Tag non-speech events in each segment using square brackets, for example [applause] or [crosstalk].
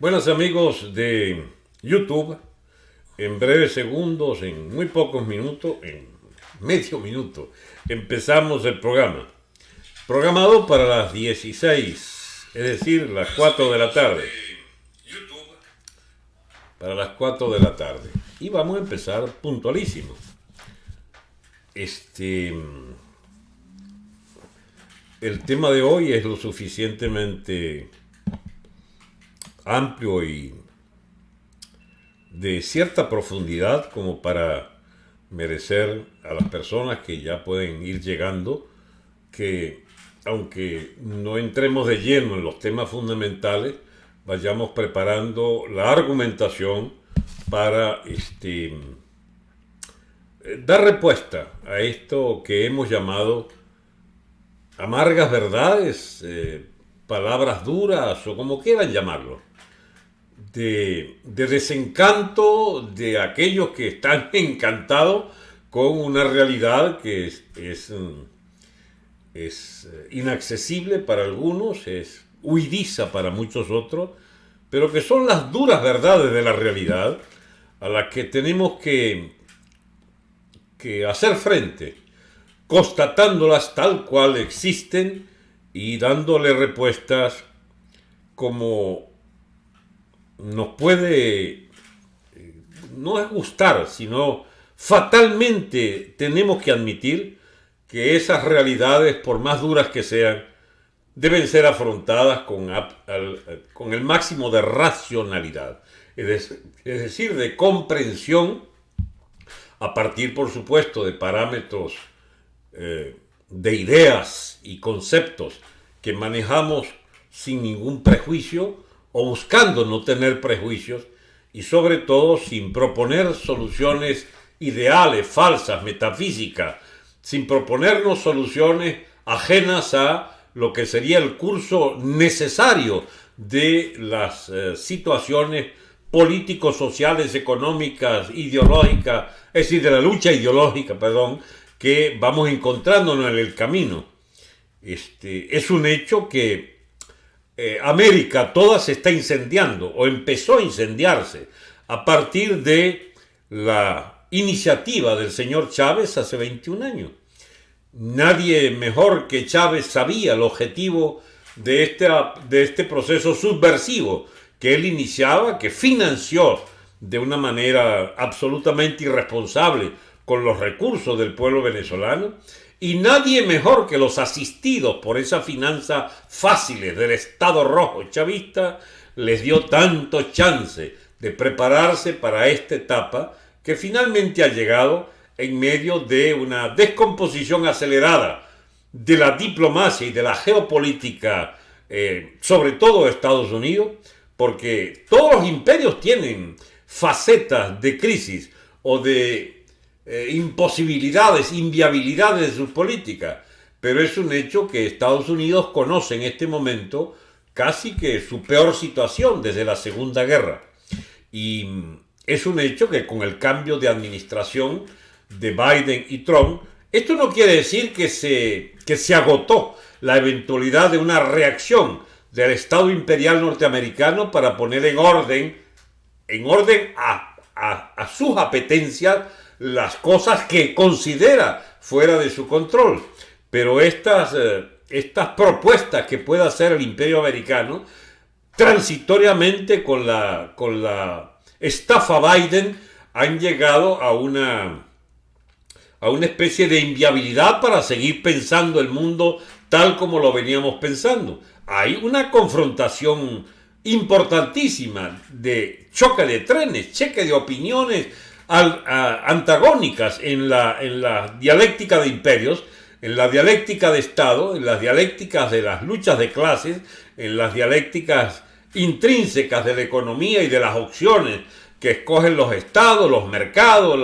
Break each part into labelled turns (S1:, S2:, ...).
S1: Buenas amigos de YouTube, en breves segundos, en muy pocos minutos, en medio minuto, empezamos el programa. Programado para las 16, es decir, las 4 de la tarde. Para las 4 de la tarde. Y vamos a empezar puntualísimo. Este. El tema de hoy es lo suficientemente amplio y de cierta profundidad como para merecer a las personas que ya pueden ir llegando que aunque no entremos de lleno en los temas fundamentales, vayamos preparando la argumentación para este, dar respuesta a esto que hemos llamado amargas verdades, eh, palabras duras o como quieran llamarlo de, desencanto de aquellos que están [laughs] encantados con una realidad que es, es, es inaccesible para algunos, es huidiza para muchos otros, pero que son las duras verdades de la realidad a las que tenemos que, que hacer frente, constatándolas tal cual existen y dándole respuestas como nos puede no es gustar, sino fatalmente tenemos que admitir que esas realidades, por más duras que sean, deben ser afrontadas con, con el máximo de racionalidad, es, decir, de comprensión, a partir, por supuesto, de parámetros eh, de ideas y conceptos que manejamos sin ningún prejuicio, o buscando no tener prejuicios y sobre todo sin proponer soluciones ideales, falsas, metafísicas, sin proponernos soluciones ajenas a lo que sería el curso necesario de las eh, situaciones políticos, sociales, económicas, ideológicas, es decir, de la lucha ideológica, perdón, que vamos encontrándonos en el camino. Este, es un hecho que eh, América toda se está incendiando o empezó a incendiarse a partir de la iniciativa del señor Chávez hace 21 años. Nadie mejor que Chávez sabía el objetivo de este, de este proceso subversivo que él iniciaba, que financió de una manera absolutamente irresponsable con los recursos del pueblo venezolano y nadie mejor que los asistidos por esa finanza fáciles del Estado rojo chavista les dio tanto chance de prepararse para esta etapa que finalmente ha llegado en medio de una descomposición acelerada de la diplomacia y de la geopolítica, eh, sobre todo de Estados Unidos, porque todos los imperios tienen facetas de crisis o de eh, imposibilidades, inviabilidades de sus políticas. Pero es un hecho que Estados Unidos conoce en este momento casi que su peor situación desde la Segunda Guerra. Y es un hecho que con el cambio de administración de Biden y Trump, esto no quiere decir que se, que se agotó la eventualidad de una reacción del Estado imperial norteamericano para poner en orden, en orden a, a, a sus apetencias, las cosas que considera fuera de su control. Pero estas, eh, estas propuestas que pueda hacer el imperio americano, transitoriamente con la, con la estafa Biden, han llegado a una, a una especie de inviabilidad para seguir pensando el mundo tal como lo veníamos pensando. Hay una confrontación importantísima de choque de trenes, cheque de opiniones, antagónicas en la, en la dialéctica de imperios, en la dialéctica de Estado, en las dialécticas de las luchas de clases, en las dialécticas intrínsecas de la economía y de las opciones que escogen los estados, los mercados,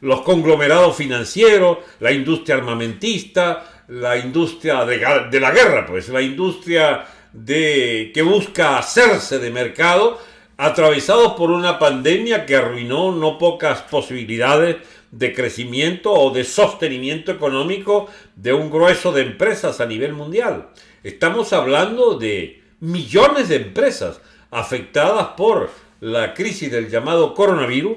S1: los conglomerados financieros, la industria armamentista, la industria de, de, la guerra, pues la industria de, que busca hacerse de mercado atravesados por una pandemia que arruinó no pocas posibilidades de crecimiento o de sostenimiento económico de un grueso de empresas a nivel mundial. Estamos hablando de millones de empresas afectadas por la crisis del llamado coronavirus,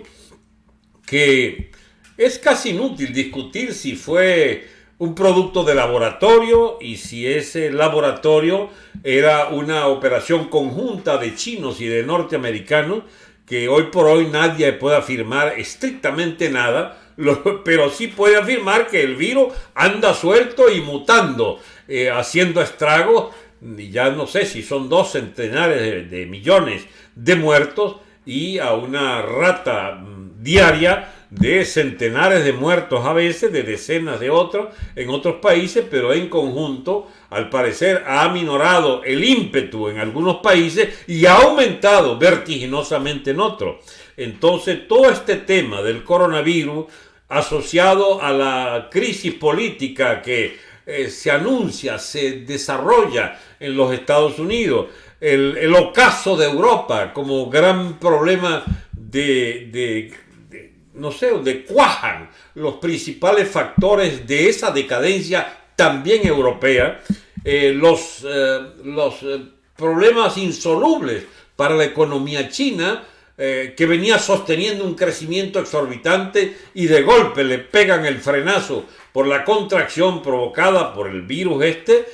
S1: que es casi inútil discutir si fue un producto de laboratorio y si ese laboratorio era una operación conjunta de chinos y de norteamericanos, que hoy por hoy nadie puede afirmar estrictamente nada, [laughs] pero sí puede afirmar que el virus anda suelto y mutando, eh, haciendo estragos, ya no sé si son dos centenares de millones de muertos y a una rata mm, diaria de centenares de muertos a veces, de decenas de otros en otros países, pero en conjunto, al parecer, ha aminorado el ímpetu en algunos países y ha aumentado vertiginosamente en otros. Entonces, todo este tema del coronavirus asociado a la crisis política que eh, se anuncia, se desarrolla en los Estados Unidos, el, ocaso de Europa como gran problema de no sé, donde cuajan los principales factores de esa decadencia también europea, eh, los, eh, los eh, problemas insolubles para la economía china, que venía sosteniendo un crecimiento exorbitante y de golpe le pegan el frenazo por la contracción provocada por el virus este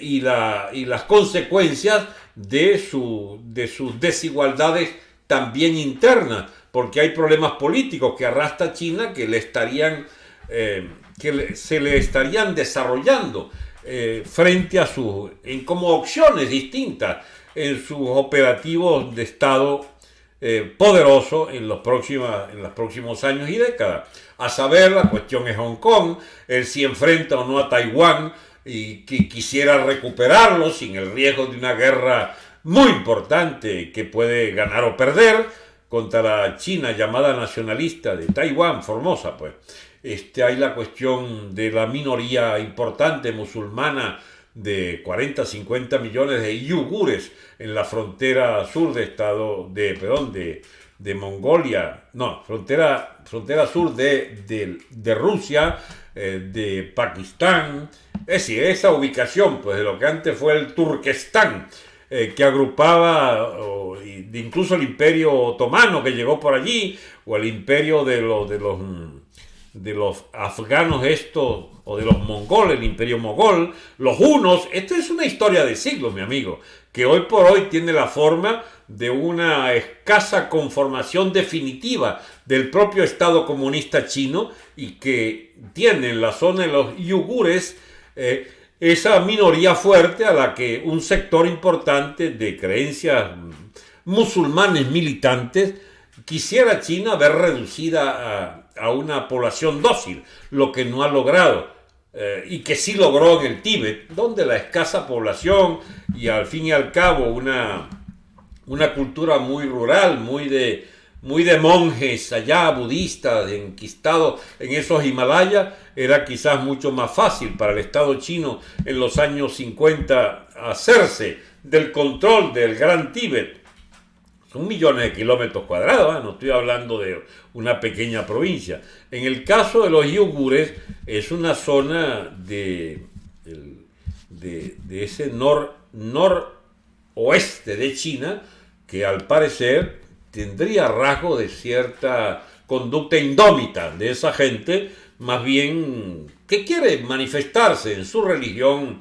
S1: y, la, y las consecuencias de, su, de sus desigualdades también internas porque hay problemas políticos que arrastra China que le estarían eh, que se le estarían desarrollando eh, frente a sus como opciones distintas en sus operativos de Estado eh, poderoso en los, próximos, en los próximos años y décadas. A saber, la cuestión es Hong Kong, él si enfrenta o no a Taiwán y que quisiera recuperarlo sin el riesgo de una guerra muy importante que puede ganar o perder, contra la China llamada nacionalista de Taiwán, Formosa, pues. Este, hay la cuestión de la minoría importante musulmana de 40, 50 millones de yugures en la frontera sur de estado de, perdón, de, de Mongolia, no, frontera, frontera sur de, de, Rusia, eh, de Pakistán, es decir, esa ubicación, pues de lo que antes fue el Turquestán, eh, que agrupaba incluso el imperio otomano que llegó por allí, o el imperio de los, de los, de los afganos estos, o de los mongoles, el imperio mogol, los hunos, esto es una historia de siglos, mi amigo, que hoy por hoy tiene la forma de una escasa conformación definitiva del propio Estado comunista chino y que tiene en la zona de los yugures eh, esa minoría fuerte a la que un sector importante de creencias musulmanes militantes quisiera China ver reducida a, una población dócil, lo que no ha logrado. Eh, y que sí logró en el Tíbet, donde la escasa población y al fin y al cabo una, una cultura muy rural, muy de, muy de monjes allá, budistas, enquistados en esos Himalayas, era quizás mucho más fácil para el Estado chino en los años 50 hacerse del control del Gran Tíbet. Son millones de kilómetros cuadrados, ¿eh? no estoy hablando de una pequeña provincia. En el caso de los yugures, es una zona de, de, ese nor, noroeste de China que al parecer tendría rasgo de cierta conducta indómita de esa gente, más bien que quiere manifestarse en su religión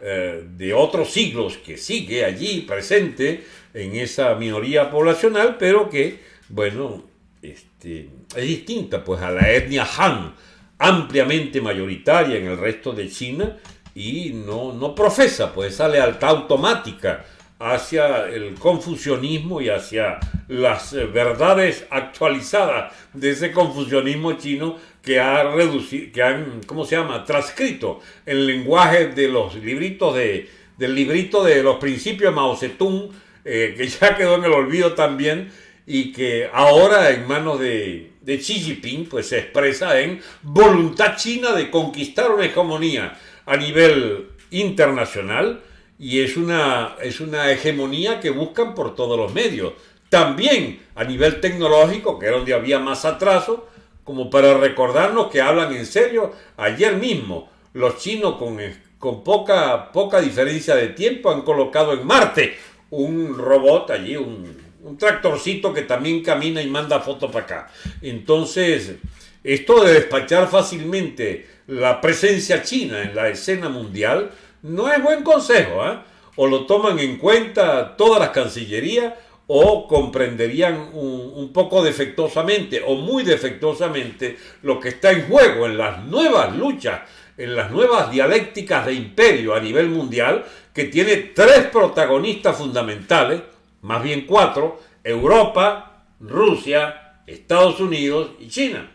S1: eh, de otros siglos, que sigue allí presente en esa minoría poblacional, pero que, bueno, este, es distinta pues a la etnia Han, ampliamente mayoritaria en el resto de China y no, no profesa pues esa lealtad automática hacia el confucianismo y hacia las eh, verdades actualizadas de ese confucianismo chino que ha reducido, que han, ¿cómo se llama?, transcrito el lenguaje de los libritos de, del librito de los principios de Mao Zedong, eh, que [laughs] ya quedó en el olvido también, y que ahora en manos de, de Xi Jinping, pues se expresa en voluntad china de conquistar una hegemonía a nivel internacional, y es una, es una hegemonía que buscan por todos los medios. También a nivel tecnológico, que era donde había más atraso, como para recordarnos que hablan en serio. Ayer mismo, los chinos con, con poca, poca diferencia de tiempo han colocado en Marte un robot allí, un, un tractorcito que también camina y manda fotos para acá. Entonces, esto de despachar fácilmente la presencia china en la escena mundial no es buen consejo. ¿eh? O lo toman en cuenta todas las cancillerías o comprenderían un, poco defectuosamente o muy defectuosamente lo que está en juego en las nuevas luchas, en las nuevas dialécticas de imperio a nivel mundial, que tiene tres protagonistas fundamentales, más bien cuatro, Europa, Rusia, Estados Unidos y China,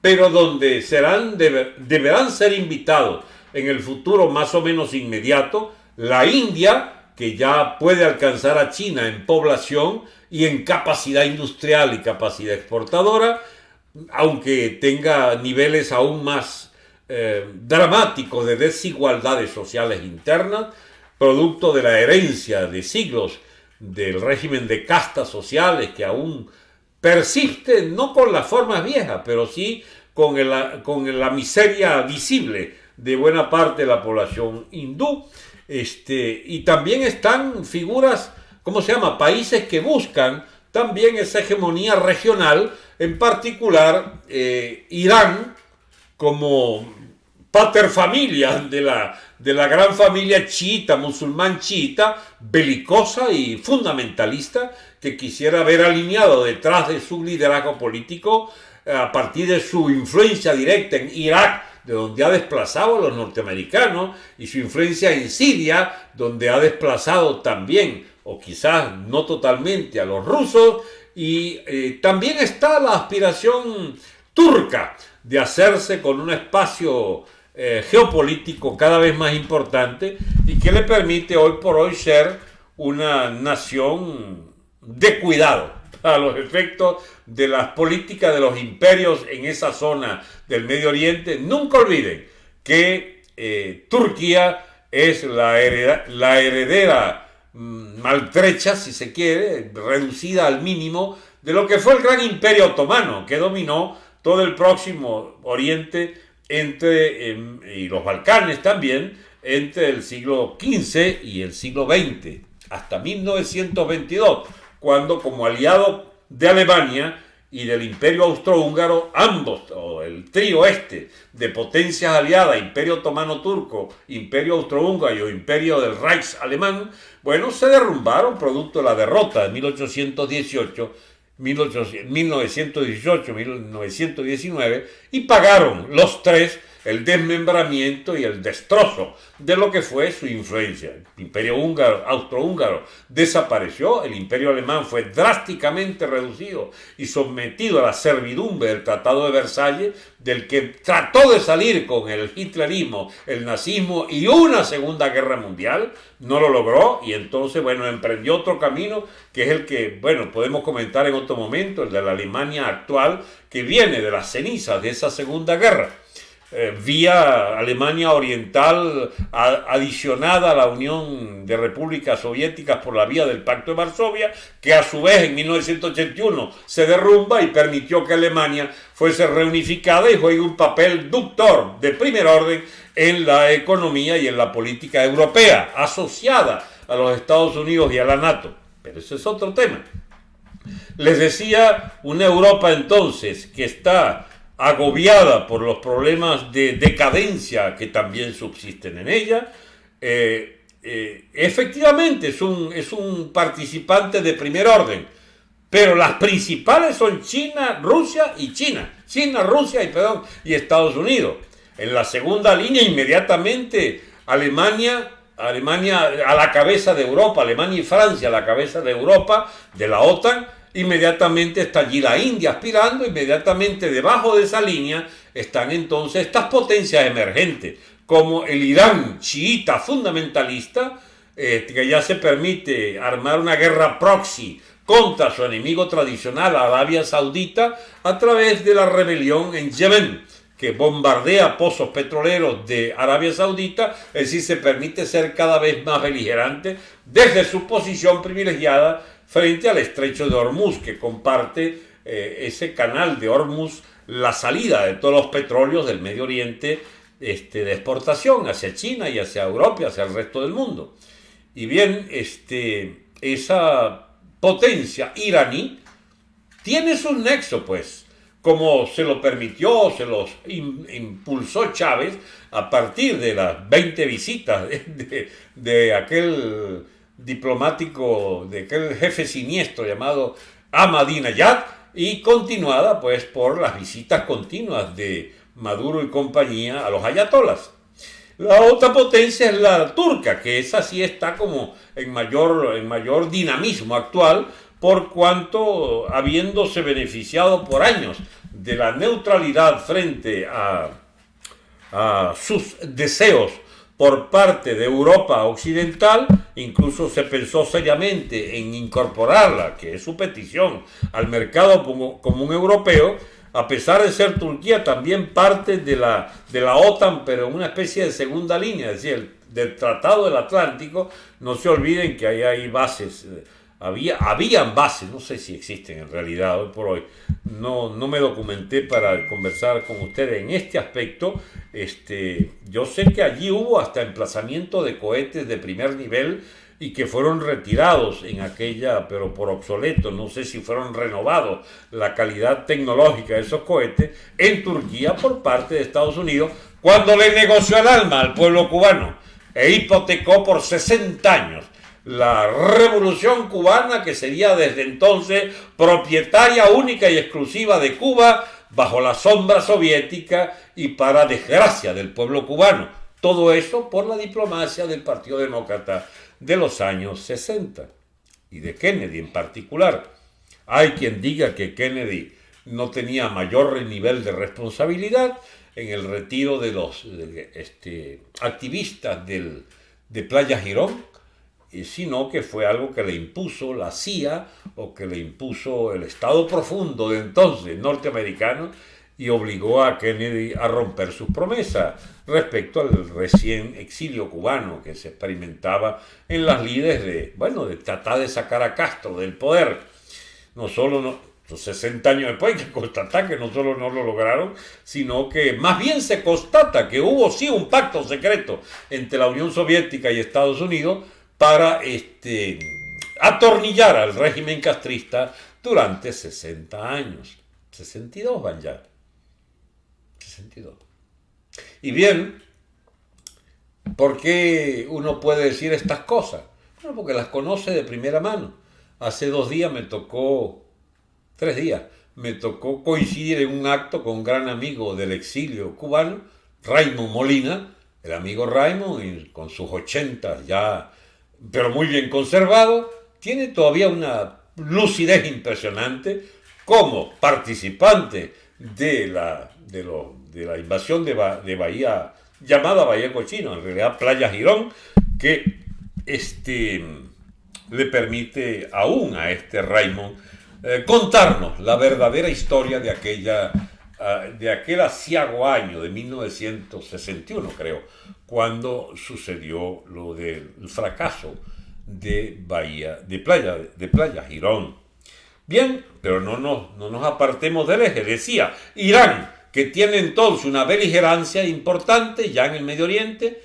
S1: pero donde serán, deberán ser invitados en el futuro más o menos inmediato la India, que ya puede alcanzar a China en población y en capacidad industrial y capacidad exportadora, aunque tenga niveles aún más eh, dramáticos de desigualdades sociales internas, producto de la herencia de siglos del régimen de castas sociales que aún persiste, no con las formas viejas, pero sí con, con la miseria visible de buena parte de la población hindú este, y también están figuras, ¿cómo se llama? Países que buscan también esa hegemonía regional, en particular eh, Irán como paterfamilia de la, de la gran familia chiita, musulmán chiita, belicosa y fundamentalista, que quisiera ver alineado detrás de su liderazgo político a partir de su influencia directa en Irak de donde ha desplazado a los norteamericanos, y su influencia en Siria, donde ha desplazado también, o quizás no totalmente, a los rusos, y eh, también está la aspiración turca de hacerse con un espacio eh, geopolítico cada vez más importante y que le permite hoy por hoy ser una nación de cuidado a los efectos de las políticas de los imperios en esa zona del Medio Oriente, nunca olviden que eh, Turquía es la, heredera mm, maltrecha, si se quiere, reducida al mínimo, de lo que fue el gran imperio otomano, que dominó todo el próximo Oriente entre, em, y los Balcanes también, entre el siglo XV y el siglo XX, hasta 1922 cuando como aliado de Alemania y del imperio austrohúngaro, ambos, o el trío este de potencias aliadas, imperio otomano turco, imperio austrohúngaro y imperio del Reich alemán, bueno, se derrumbaron producto de la derrota de 1818 1918, 1919 y pagaron los tres el desmembramiento y el destrozo de lo que fue su influencia. El imperio húngaro, austrohúngaro desapareció, el imperio alemán fue drásticamente reducido y sometido a la servidumbre del Tratado de Versalles, del que trató de salir con el hitlerismo, el nazismo y una segunda guerra mundial, no lo logró y entonces, bueno, emprendió otro camino que es el que, bueno, podemos comentar en otro momento, el de la Alemania actual, que viene de las cenizas de esa segunda guerra eh, vía Alemania Oriental adicionada a la Unión de Repúblicas Soviéticas por la vía del Pacto de Varsovia, que a su vez en 1981 se derrumba y permitió que Alemania fuese reunificada y juegue un papel ductor de primer orden en la economía y en la política europea, asociada a los Estados Unidos y a la NATO. Pero ese es otro tema. Les decía, una Europa entonces que está agobiada por los problemas de decadencia que también subsisten en ella, eh, eh, efectivamente es un, es un participante de primer orden, pero las principales son China, Rusia y China. China, Rusia y, perdón, y Estados Unidos. En la segunda línea inmediatamente Alemania, Alemania a la cabeza de Europa, Alemania y Francia a la cabeza de Europa, de la OTAN, Inmediatamente está allí la India aspirando, inmediatamente debajo de esa línea están entonces estas potencias emergentes, como el Irán chiita fundamentalista, eh, que ya se permite armar una guerra proxy contra su enemigo tradicional, Arabia Saudita, a través de la rebelión en Yemen, que bombardea pozos petroleros de Arabia Saudita, es decir, se permite ser cada vez más beligerante desde su posición privilegiada frente al estrecho de Hormuz, que comparte eh, ese canal de Hormuz la salida de todos los petróleos del Medio Oriente este, de exportación hacia China y hacia Europa y hacia el resto del mundo. Y bien, este, esa potencia iraní tiene su nexo, pues, como se lo permitió, se los impulsó Chávez a partir de las 20 visitas [laughs] de, aquel diplomático, de aquel jefe siniestro llamado Ahmadinejad y continuada pues por las visitas continuas de Maduro y compañía a los ayatolas. La otra potencia es la turca, que esa sí está como en mayor, en mayor dinamismo actual, por cuanto habiéndose beneficiado por años de la neutralidad frente a, sus deseos por parte de Europa Occidental, incluso se pensó seriamente en incorporarla, que es su petición, al mercado común europeo, a pesar de ser Turquía también parte de la, OTAN, pero una especie de segunda línea, es decir, del Tratado del Atlántico, no se olviden que ahí hay bases, había, habían bases, no sé si existen en realidad hoy por hoy, no, no me documenté para conversar con ustedes en este aspecto, este, yo sé que allí hubo hasta emplazamiento de cohetes de primer nivel, y que fueron retirados en aquella, pero por obsoleto, no sé si fueron renovados la calidad tecnológica de esos cohetes en Turquía por parte de Estados Unidos cuando le negoció el alma al pueblo cubano e hipotecó por 60 años la revolución cubana que sería desde entonces propietaria única y exclusiva de Cuba bajo la sombra soviética y para desgracia del pueblo cubano. Todo eso por la diplomacia del Partido Demócrata de los años 60 y de Kennedy en particular. Hay quien diga que Kennedy no tenía mayor nivel de responsabilidad en el retiro de los este, activistas del, de Playa Girón, sino que fue algo que le impuso la CIA o que le impuso el Estado profundo de entonces norteamericano y obligó a Kennedy a romper sus promesas respecto al recién exilio cubano que se experimentaba en las lides de, bueno, de tratar de sacar a Castro del poder. No solo no, 60 años después que constatar que no solo no lo lograron, sino que más bien se constata que hubo sí un pacto secreto entre la Unión Soviética y Estados Unidos para este, atornillar al régimen castrista durante 60 años. 62 van ya sentido. Y bien, ¿por qué uno puede decir estas cosas? Bueno, porque las conoce de primera mano. Hace dos días me tocó, tres días, me tocó coincidir en un acto con un gran amigo del exilio cubano, Raymond Molina, el amigo Raymond, con sus ochentas ya, pero muy bien conservado, tiene todavía una lucidez impresionante como participante de la, de, la invasión de, Bahía, llamada Bahía Cochino, en realidad Playa Girón, que este, le permite aún a este Raymond eh, contarnos la verdadera historia de aquella ah, de aquel asiago año de 1961, creo, cuando sucedió lo del fracaso de Bahía, de Playa, de Playa Girón. Bien, pero no nos, no apartemos del eje. Decía, Irán, que tiene entonces una beligerancia importante ya en el Medio Oriente,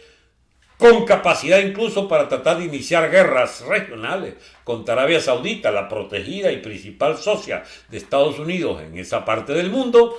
S1: con capacidad incluso para tratar de iniciar guerras regionales contra Arabia Saudita, la protegida y principal socia de Estados Unidos en esa parte del mundo,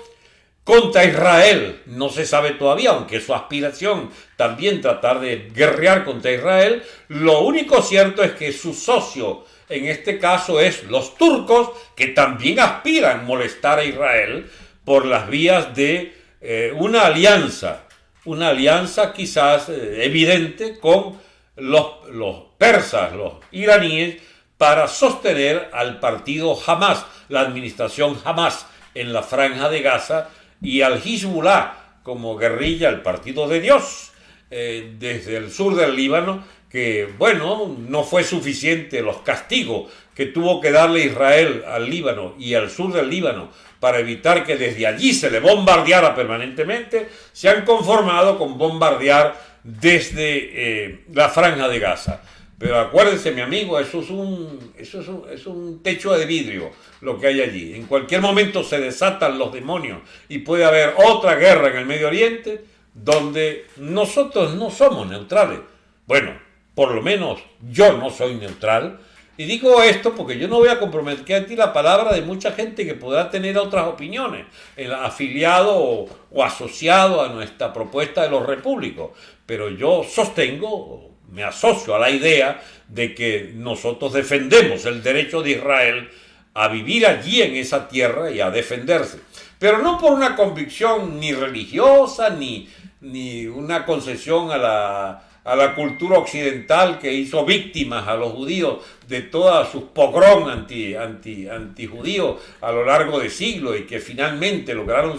S1: contra Israel, no se sabe todavía, aunque su aspiración también tratar de guerrear contra Israel, lo único cierto es que su socio en este caso es los turcos que también aspiran molestar a Israel por las vías de eh, una alianza, una alianza quizás eh, evidente con los, los persas, los iraníes, para sostener al partido Hamas, la administración Hamas en la franja de Gaza y al Hezbollah como guerrilla, el partido de Dios, eh, desde el sur del Líbano que, bueno, no fue suficiente los castigos que tuvo que darle Israel al Líbano y al sur del Líbano para evitar que desde allí se le bombardeara permanentemente, se han conformado con bombardear desde eh, la franja de Gaza. Pero acuérdense, mi amigo, eso, es un, eso es, un, es un techo de vidrio lo que hay allí. En cualquier momento se desatan los demonios y puede haber otra guerra en el Medio Oriente donde nosotros no somos neutrales. Bueno, por lo menos yo no soy neutral, Y digo esto porque yo no voy a comprometer ti la palabra de mucha gente que podrá tener otras opiniones, el afiliado o, o asociado a nuestra propuesta de los repúblicos. Pero yo sostengo, me asocio a la idea de que nosotros defendemos el derecho de Israel a vivir allí en esa tierra y a defenderse. Pero no por una convicción ni religiosa ni, ni una concesión a la, a la cultura occidental que hizo víctimas a los judíos de todas sus pogrom anti, anti, antijudíos a lo largo de siglos y que finalmente lograron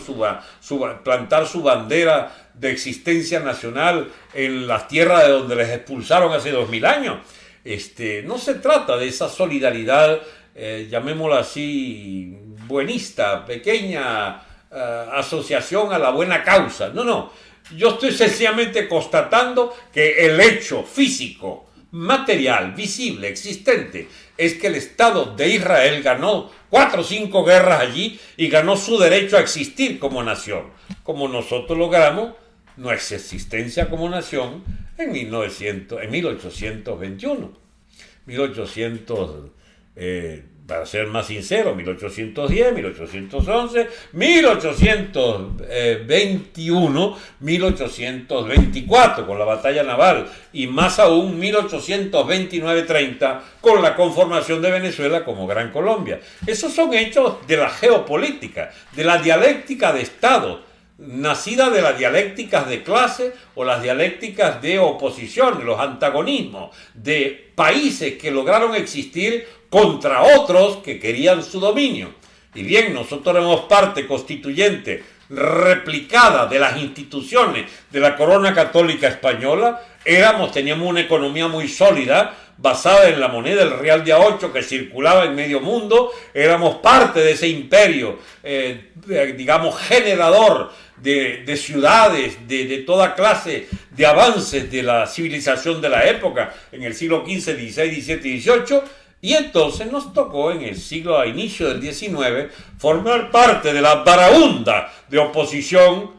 S1: plantar su bandera de existencia nacional en las tierras de donde les expulsaron hace dos mil años. Este, no se trata de esa solidaridad, eh, llamémosla así, buenista, pequeña eh, asociación a la buena causa. No, no yo estoy sencillamente constatando que el hecho físico, material, visible, existente, es que el Estado de Israel ganó cuatro o cinco guerras allí y ganó su derecho a existir como nación, como nosotros logramos nuestra existencia como nación en, 1900, en 1821. 1800, para ser más sincero, 1810, 1811, 1821, 1824 con la batalla naval y más aún 1829-30 con la conformación de Venezuela como Gran Colombia. Esos son hechos de la geopolítica, de la dialéctica de Estado, nacida de las dialécticas de clase o las dialécticas de oposición, los antagonismos, de países que lograron existir contra otros que querían su dominio. Y bien, nosotros éramos parte constituyente replicada de las instituciones de la corona católica española, éramos, teníamos una economía muy sólida, basada en la moneda, el real de A8 que circulaba en medio mundo, éramos parte de ese imperio, eh, digamos, generador de, ciudades, de, toda clase de avances de la civilización de la época, en el siglo XV, XVI, XVII y XVIII, y entonces nos tocó en el siglo a inicio del XIX formar parte de la baraunda de oposición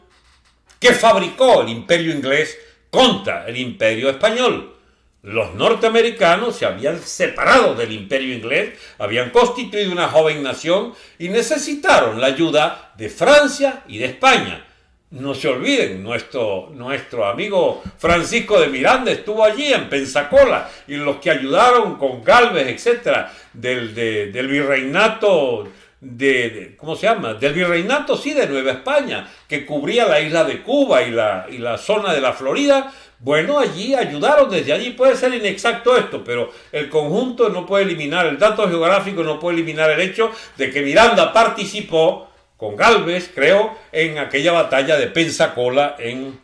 S1: que fabricó el imperio inglés contra el imperio español. Los norteamericanos se habían separado del imperio inglés, habían constituido una joven nación y necesitaron la ayuda de Francia y de España no se olviden, nuestro, nuestro amigo Francisco de Miranda estuvo allí en Pensacola y los que ayudaron con Galvez, etcétera, del, del virreinato de, ¿cómo se llama? Del virreinato, sí, de Nueva España, que cubría la isla de Cuba y la, y la zona de la Florida. Bueno, allí ayudaron, desde allí puede ser inexacto esto, pero el conjunto no puede eliminar, el dato geográfico no puede eliminar el hecho de que Miranda participó con Galvez, creo, en aquella batalla de Pensacola en,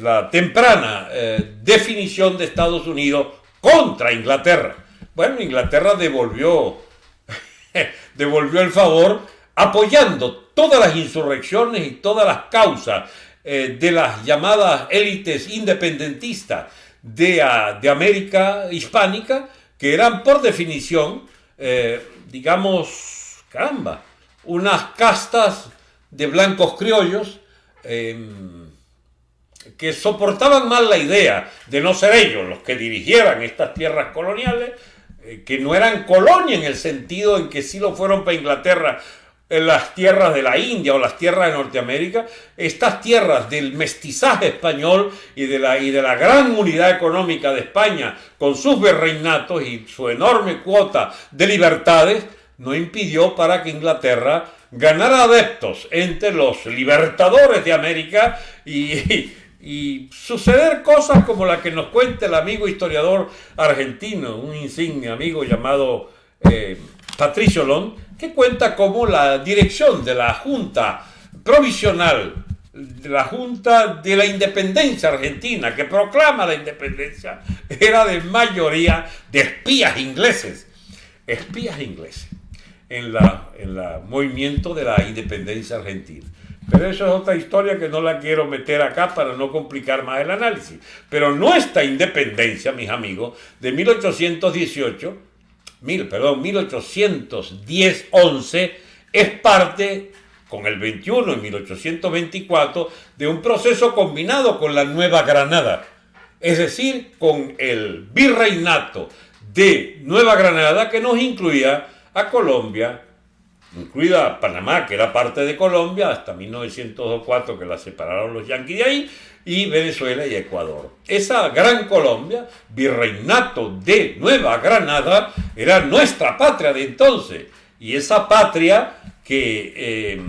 S1: la temprana eh, definición de Estados Unidos contra Inglaterra. Bueno, Inglaterra devolvió, [laughs] devolvió el favor apoyando todas las insurrecciones y todas las causas eh, de las llamadas élites independentistas de, ah, de, América hispánica, que eran por definición, eh, digamos, caramba, unas castas de blancos criollos em, que soportaban mal la idea de no ser ellos los que dirigieran estas tierras coloniales, eh, que no eran colonia en el sentido en que sí lo fueron para Inglaterra en las tierras de la India o las tierras de Norteamérica, estas tierras del mestizaje español y de la, y de la gran unidad económica de España, con sus virreinatos y su enorme cuota de libertades, no impidió para que Inglaterra ganara adeptos entre los libertadores de América y, suceder cosas como la que nos cuenta el amigo historiador argentino, un insigne amigo llamado eh, Patricio Long, que cuenta cómo la dirección de la Junta Provisional, de la Junta de la Independencia Argentina, que proclama la independencia, era de mayoría de espías ingleses. Espías ingleses en la, en la movimiento de la independencia argentina. Pero eso es otra historia que no la quiero meter acá para no complicar más el análisis. Pero nuestra independencia, mis amigos, de 1818, mil, perdón, 1810-11, es parte, con el 21 en 1824, de un proceso combinado con la Nueva Granada. Es decir, con el virreinato de Nueva Granada que nos incluía a Colombia, incluida Panamá, que era parte de Colombia, hasta 1904 que la separaron los yanquis de ahí, y Venezuela y Ecuador. Esa gran Colombia, virreinato de Nueva Granada, era nuestra patria de entonces. Y esa patria que eh,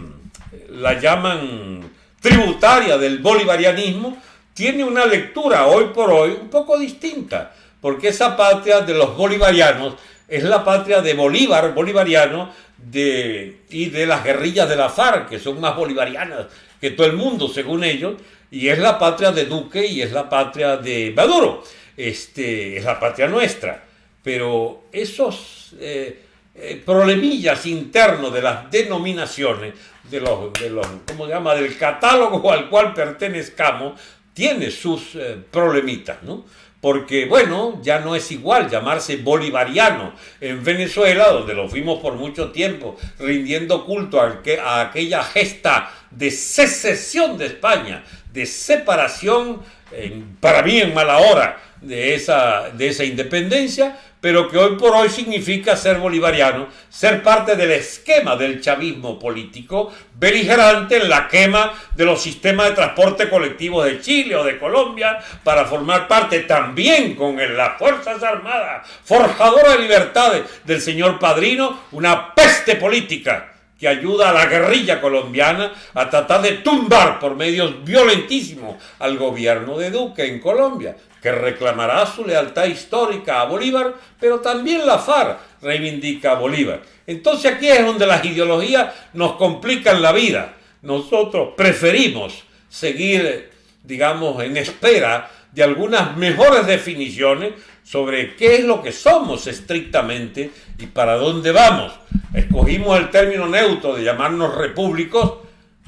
S1: la llaman tributaria del bolivarianismo, tiene una lectura hoy por hoy un poco distinta, porque esa patria de los bolivarianos es la patria de Bolívar, bolivariano, de, y de las guerrillas de la FARC, que son más bolivarianas que todo el mundo, según ellos, y es la patria de Duque y es la patria de Maduro, este, es la patria nuestra. Pero esos eh, eh, problemillas internos de las denominaciones, de los, de los, ¿cómo se llama?, del catálogo al cual pertenezcamos, tiene sus eh, problemitas, ¿no? Porque bueno, ya no es igual llamarse bolivariano en Venezuela, donde lo fuimos por mucho tiempo, rindiendo culto a, aquella gesta de secesión de España, de separación, para mí en mala hora, de esa, de esa independencia, pero que hoy por hoy significa ser bolivariano, ser parte del esquema del chavismo político, beligerante en la quema de los sistemas de transporte colectivo de Chile o de Colombia, para formar parte también con las Fuerzas Armadas, forjadora de libertades del señor Padrino, una peste política que ayuda a la guerrilla colombiana a tratar de tumbar por medios violentísimos al gobierno de Duque en Colombia que reclamará su lealtad histórica a Bolívar, pero también la FARC reivindica a Bolívar. Entonces aquí es donde las ideologías nos complican la vida. Nosotros preferimos seguir, digamos, en espera de algunas mejores definiciones sobre qué es lo que somos estrictamente y para dónde vamos. Escogimos el término neutro de llamarnos repúblicos,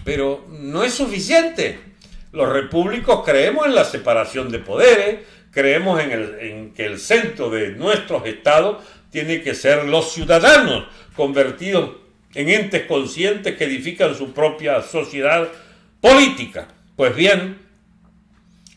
S1: pero no es suficiente. Los repúblicos creemos en la separación de poderes, creemos en, que el centro de nuestros estados tiene que ser los ciudadanos convertidos en entes conscientes que edifican su propia sociedad política. Pues bien,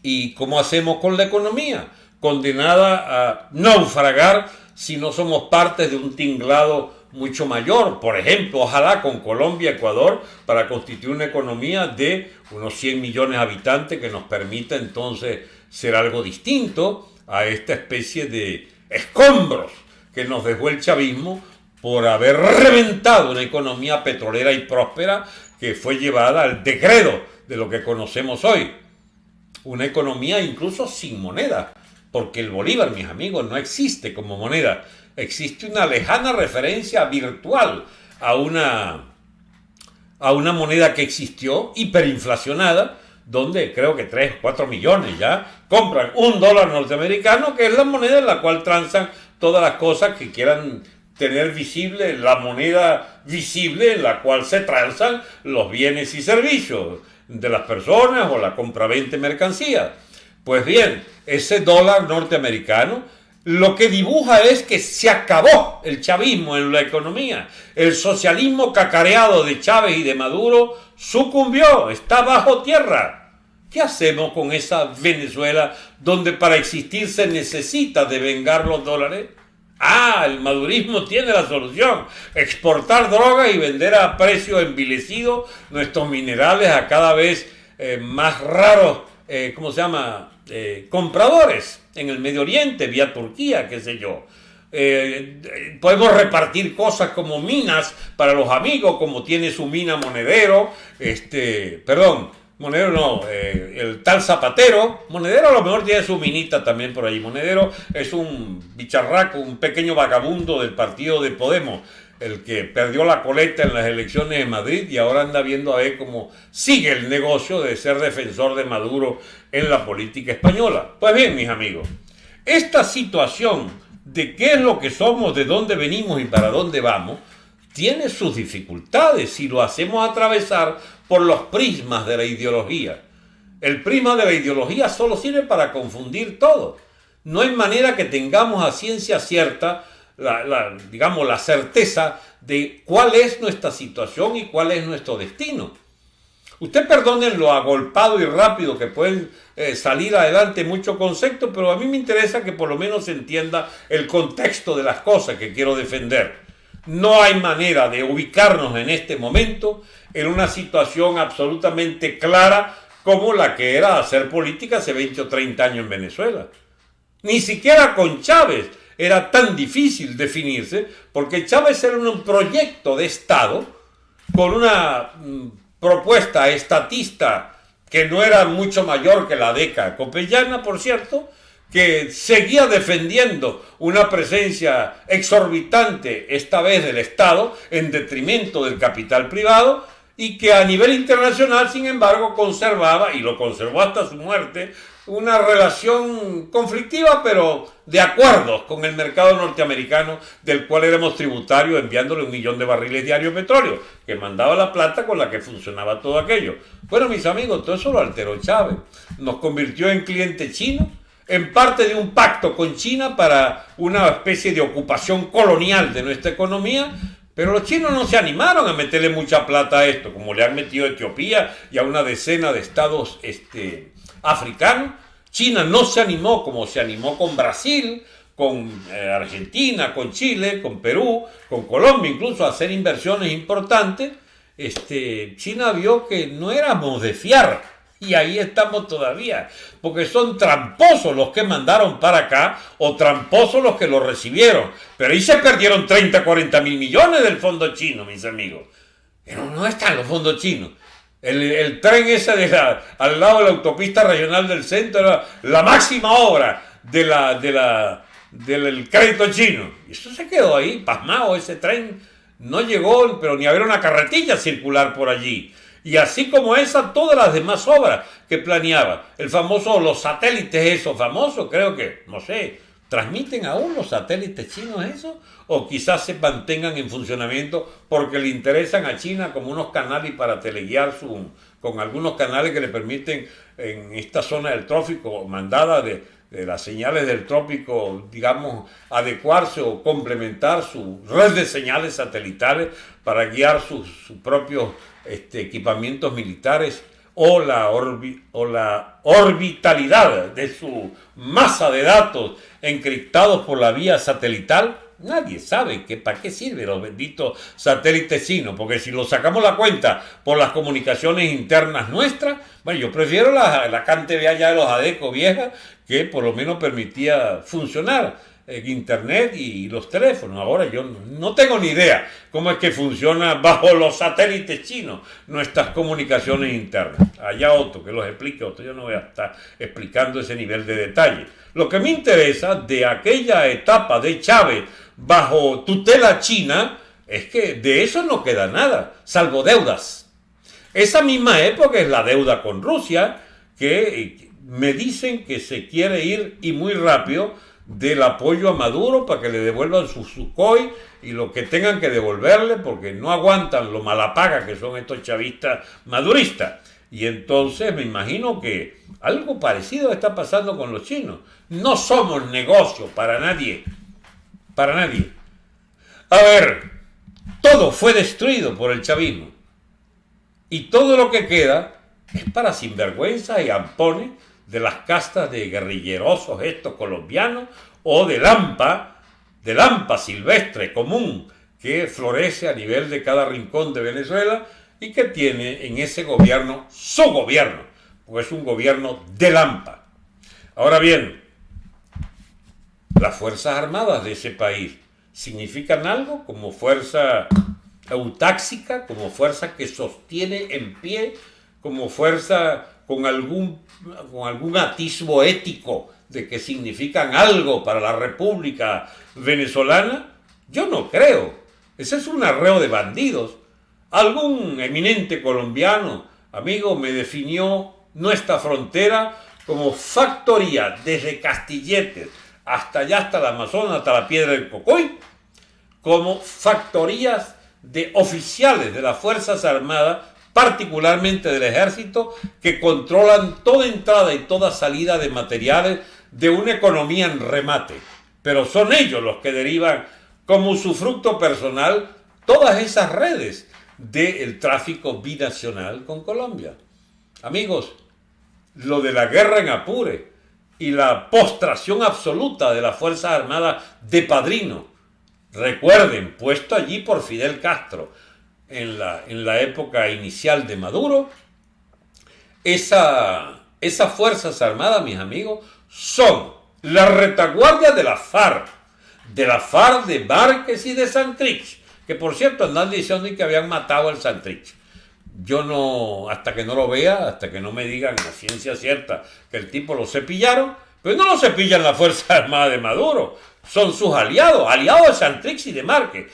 S1: ¿y cómo hacemos con la economía? Condenada a naufragar si no somos parte de un tinglado mucho mayor, por ejemplo, ojalá con Colombia, Ecuador, para constituir una economía de unos 100 millones de habitantes que nos permita entonces ser algo distinto a esta especie de escombros que nos dejó el chavismo por haber reventado una economía petrolera y próspera que fue llevada al decreto de lo que conocemos hoy. Una economía incluso sin moneda, porque el bolívar, mis amigos, no existe como moneda existe una lejana referencia virtual a una, a una moneda que existió hiperinflacionada, donde creo que 3, 4 millones ya compran un dólar norteamericano, que es la moneda en la cual transan todas las cosas que quieran tener visible, la moneda visible en la cual se transan los bienes y servicios de las personas o la compra-venta de mercancías. Pues bien, ese dólar norteamericano lo que dibuja es que se acabó el chavismo en la economía. El socialismo cacareado de Chávez y de Maduro sucumbió, está bajo tierra. ¿Qué hacemos con esa Venezuela donde para existir se necesita devengar los dólares? Ah, el madurismo tiene la solución. Exportar droga y vender a precio envilecido nuestros minerales a cada vez eh, más raros, eh, ¿cómo se llama? Eh, compradores en el Medio Oriente, vía Turquía, qué sé yo. Eh, podemos repartir cosas como minas para los amigos, como tiene su mina Monedero, este, perdón, Monedero no, eh, el tal Zapatero, Monedero a lo mejor tiene su minita también por ahí. Monedero es un bicharraco, un pequeño vagabundo del partido de Podemos, el que perdió la coleta en las elecciones de Madrid y ahora anda viendo a ver cómo sigue el negocio de ser defensor de Maduro en la política española. Pues bien, mis amigos, esta situación de qué es lo que somos, de dónde venimos y para dónde vamos, tiene sus dificultades si lo hacemos atravesar por los prismas de la ideología. El prisma de la ideología solo sirve para confundir todo. No hay manera que tengamos a ciencia cierta la, digamos, la certeza de cuál es nuestra situación y cuál es nuestro destino. Usted perdonen lo agolpado y rápido que pueden eh, salir adelante muchos conceptos, pero a mí me interesa que por lo menos se entienda el contexto de las cosas que quiero defender. No hay manera de ubicarnos en este momento en una situación absolutamente clara como la que era hacer política hace 20 o 30 años en Venezuela. Ni siquiera con Chávez era tan difícil definirse, porque Chávez era un proyecto de Estado con una mm, propuesta estatista que no era mucho mayor que la década copellana, por cierto, que seguía defendiendo una presencia exorbitante, esta vez del Estado, en detrimento del capital privado, y que a nivel internacional, sin embargo, conservaba, y lo conservó hasta su muerte, una relación conflictiva, pero de acuerdos con el mercado norteamericano, del cual éramos tributarios enviándole un millón de barriles diarios de petróleo, que mandaba la plata con la que funcionaba todo aquello. Bueno, mis amigos, todo eso lo alteró Chávez. Nos convirtió en cliente chino, en parte de un pacto con China para una especie de ocupación colonial de nuestra economía, pero los chinos no se animaron a meterle mucha plata a esto, como le han metido a Etiopía y a una decena de estados este, africanos. China no se animó como se animó con Brasil, con eh, Argentina, con Chile, con Perú, con Colombia, incluso a hacer inversiones importantes. Este, China vio que no éramos de fiar y ahí estamos todavía, porque son tramposos los que mandaron para acá o tramposos los que lo recibieron. Pero ahí se perdieron 30, 40 mil millones del fondo chino, mis amigos. Pero no están los fondos chinos. El, tren ese de al lado de la autopista regional del centro era la máxima obra de la, de la, del crédito chino. Y eso se quedó ahí, pasmado, ese tren no llegó, pero ni había una carretilla circular por allí. Y así como esa, todas las demás obras que planeaba. El famoso, los satélites esos famosos, creo que, no sé, ¿transmiten aún los satélites chinos eso? O quizás se mantengan en funcionamiento porque le interesan a China como unos canales para teleguiar con algunos canales que le permiten en esta zona del trópico, mandada de, las señales del trópico, digamos, adecuarse o complementar su red de señales satelitales para guiar sus, propios este, equipamientos militares o la orbitalidad de su masa de datos encriptados por la vía satelital, nadie sabe que, para qué sirven los benditos satélites chinos, porque si lo sacamos la cuenta por las comunicaciones internas nuestras, bueno, yo prefiero la, la cante allá de los ADECO vieja, que por lo menos permitía funcionar internet y los teléfonos. Ahora yo no tengo ni idea cómo es que funciona bajo los satélites chinos nuestras comunicaciones internas. Allá otro que los explique otro, yo no voy a estar explicando ese nivel de detalle. Lo que me interesa de aquella etapa de Chávez bajo tutela china es que de eso no queda nada, salvo deudas. Esa misma época es la deuda con Rusia, que me dicen que se quiere ir y muy rápido del apoyo a Maduro para que le devuelvan su Sukhoi y lo que tengan que devolverle porque no aguantan lo malapaga que son estos chavistas maduristas. Y entonces me imagino que algo parecido está pasando con los chinos. No somos negocio para nadie. Para nadie. A ver, todo fue destruido por el chavismo. Y todo lo que queda es para sinvergüenza y ampones de las castas de guerrillerosos estos colombianos o de lampa, de lampa silvestre común que florece a nivel de cada rincón de Venezuela y que tiene en ese gobierno su gobierno, pues es un gobierno de lampa. Ahora bien, las Fuerzas Armadas de ese país significan algo como fuerza autáxica, como fuerza que sostiene en pie, como fuerza con algún, con algún atisbo ético de que significan algo para la República Venezolana? Yo no creo. Ese es un arreo de bandidos. Algún eminente colombiano, amigo, me definió nuestra frontera como factoría desde Castilletes hasta allá, hasta el Amazonas, hasta la Piedra del Cocoy, como factorías de oficiales de las Fuerzas Armadas particularmente del ejército, que controlan toda entrada y toda salida de materiales de una economía en remate. Pero son ellos los que derivan como su fruto personal todas esas redes del tráfico binacional con Colombia. Amigos, lo de la guerra en Apure y la postración absoluta de las Fuerzas Armadas de Padrino, recuerden, puesto allí por Fidel Castro en la, en la época inicial de Maduro, esa, esas Fuerzas Armadas, mis amigos, son la retaguardia de la FARC, de la FARC de Márquez y de Santrich, que por cierto andan diciendo que habían matado al Santrich. Yo no, hasta que no lo vea, hasta que no me digan a ciencia cierta que el tipo lo cepillaron, pero no lo cepillan la Fuerza [laughs] Armada de Maduro, son sus aliados, aliados de Santrich y de Márquez.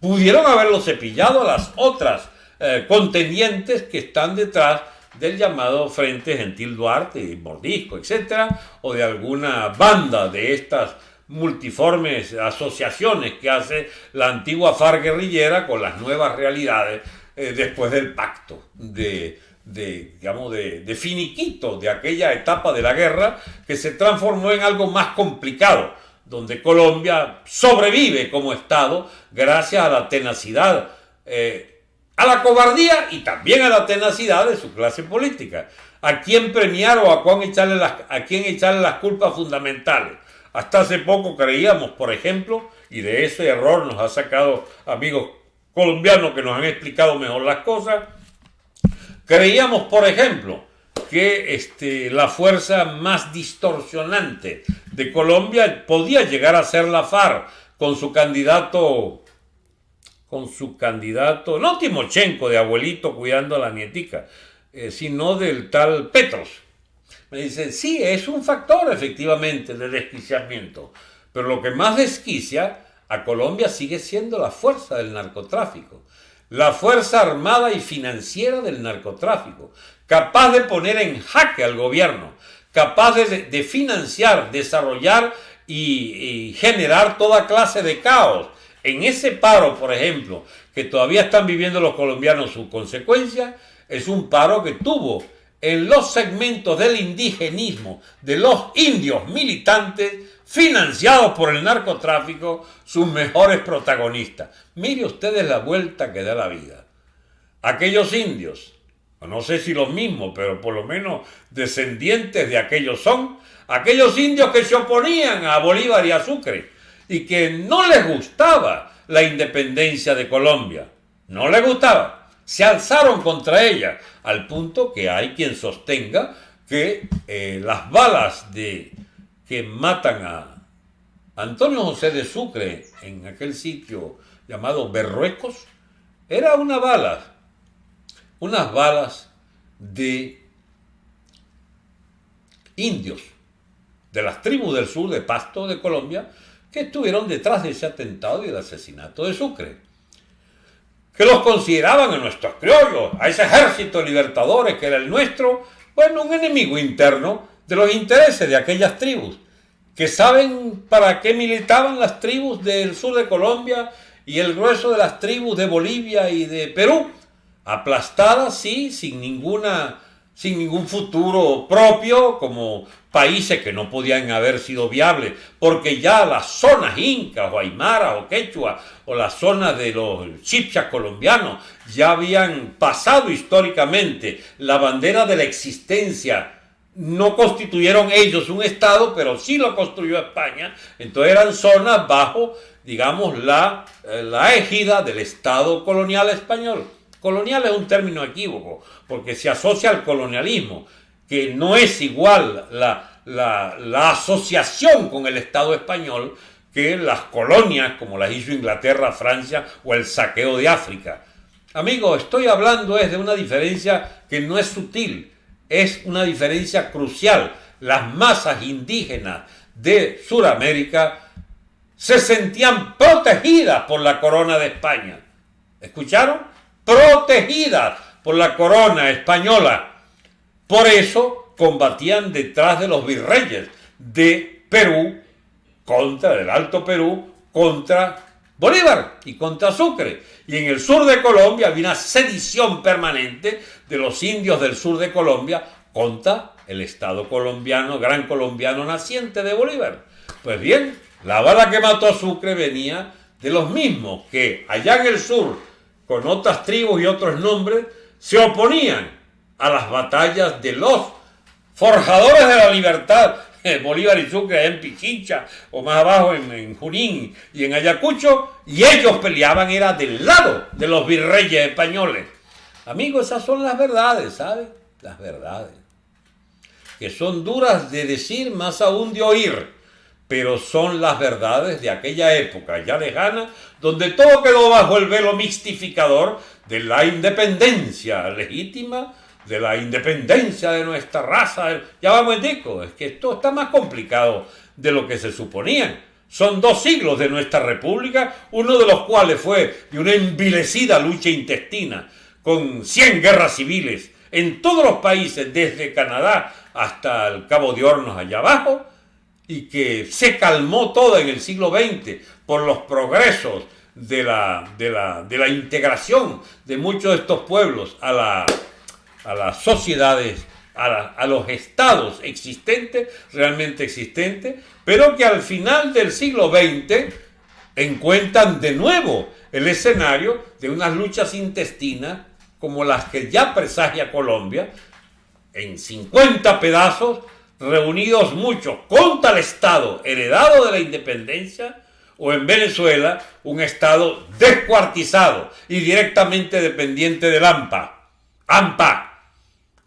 S1: Pudieron haberlo cepillado a las otras eh, contendientes que están detrás del llamado Frente Gentil Duarte, Mordisco, etcétera, o de alguna banda de estas multiformes asociaciones que hace la antigua FARC guerrillera con las nuevas realidades eh, después del pacto de, digamos, de, de, finiquito de aquella etapa de la guerra que se transformó en algo más complicado, donde Colombia sobrevive como Estado gracias a la tenacidad eh, a la cobardía y también a la tenacidad de su clase política. ¿A quién premiar o a quién echarle las, a quién echarle las culpas fundamentales? Hasta hace poco creíamos, por ejemplo, y de ese error nos ha sacado amigos colombianos que nos han explicado mejor las cosas, creíamos, por ejemplo, que este, la fuerza más distorsionante de Colombia podía llegar a ser la FARC con su candidato con su candidato, no Timochenko de abuelito cuidando a la nietica, eh, sino del tal Petros. Me dice, sí, es un factor efectivamente de desquiciamiento, pero lo que más desquicia a Colombia sigue siendo la fuerza del narcotráfico, la fuerza armada y financiera del narcotráfico, capaz de poner en jaque al gobierno, capaz de, financiar, desarrollar y generar toda clase de caos en ese paro, por ejemplo, que todavía están viviendo los colombianos su consecuencia, es un paro que tuvo en los segmentos del indigenismo, de los indios militantes, financiados por el narcotráfico, sus mejores protagonistas. Mire ustedes la vuelta que da la vida. Aquellos indios, no sé si los mismos, pero por lo menos descendientes de aquellos son, aquellos indios que se oponían a Bolívar y a Sucre, y que no les gustaba la independencia de Colombia. No les gustaba. Se alzaron contra ella, al punto que hay quien sostenga que eh, las balas de, que matan a Antonio José de Sucre en aquel sitio llamado Berruecos, era una bala, unas balas de indios de las tribus del sur de Pasto de Colombia que estuvieron detrás de ese atentado y el asesinato de Sucre. Que los consideraban a nuestros criollos, a ese ejército libertadores que era el nuestro, bueno, un enemigo interno de los intereses de aquellas tribus, que saben para qué militaban las tribus del sur de Colombia y el grueso de las tribus de Bolivia y de Perú, aplastadas, sí, sin ninguna sin ningún futuro propio, como países que no podían haber sido viables, porque ya las zonas incas o aymara o quechua o las zonas de los chipchas colombianos ya habían pasado históricamente la bandera de la existencia. No constituyeron ellos un Estado, pero sí lo construyó España. Entonces eran zonas bajo, digamos, la, eh, la égida del Estado colonial español. Colonial es un término equívoco, porque se asocia al colonialismo, que no es igual la, la, asociación con el Estado español que las colonias como las hizo Inglaterra, Francia o el saqueo de África. Amigo, estoy hablando es de una diferencia que no es sutil, es una diferencia crucial. Las masas indígenas de Sudamérica se sentían protegidas por la corona de España. ¿Escucharon? Protegidas por la corona española. Por eso combatían detrás de los virreyes de Perú, contra el Alto Perú, contra Bolívar y contra Sucre. Y en el sur de Colombia había una sedición permanente de los indios del sur de Colombia contra el Estado colombiano, gran colombiano naciente de Bolívar. Pues bien, la bala que mató a Sucre venía de los mismos que allá en el sur con otras tribus y otros nombres, se oponían a las batallas de los forjadores de la libertad, Bolívar y Sucre en Pichincha, o más abajo en, Junín y en Ayacucho, y ellos peleaban, era del lado de los virreyes españoles. Amigos, esas son las verdades, ¿sabes? Las verdades. Que son duras de decir, más aún de oír, pero son las verdades de aquella época ya lejana, donde todo quedó bajo el velo mistificador de la independencia legítima de la independencia de nuestra raza. Ya vamos, dico, es que esto está más complicado de lo que se suponía. Son dos siglos de nuestra república, uno de los cuales fue de una envilecida lucha intestina, con 100 guerras civiles en todos los países, desde Canadá hasta el Cabo de Hornos allá abajo, y que se calmó todo en el siglo XX por los progresos de la, de la, de la integración de muchos de estos pueblos a la a las sociedades, a, los estados existentes, realmente existentes, pero que al final del siglo XX encuentran de nuevo el escenario de unas luchas intestinas como las que ya presagia Colombia, en 50 pedazos, reunidos muchos contra el Estado heredado de la independencia, o en Venezuela, un Estado descuartizado y directamente dependiente del AMPA. AMPA,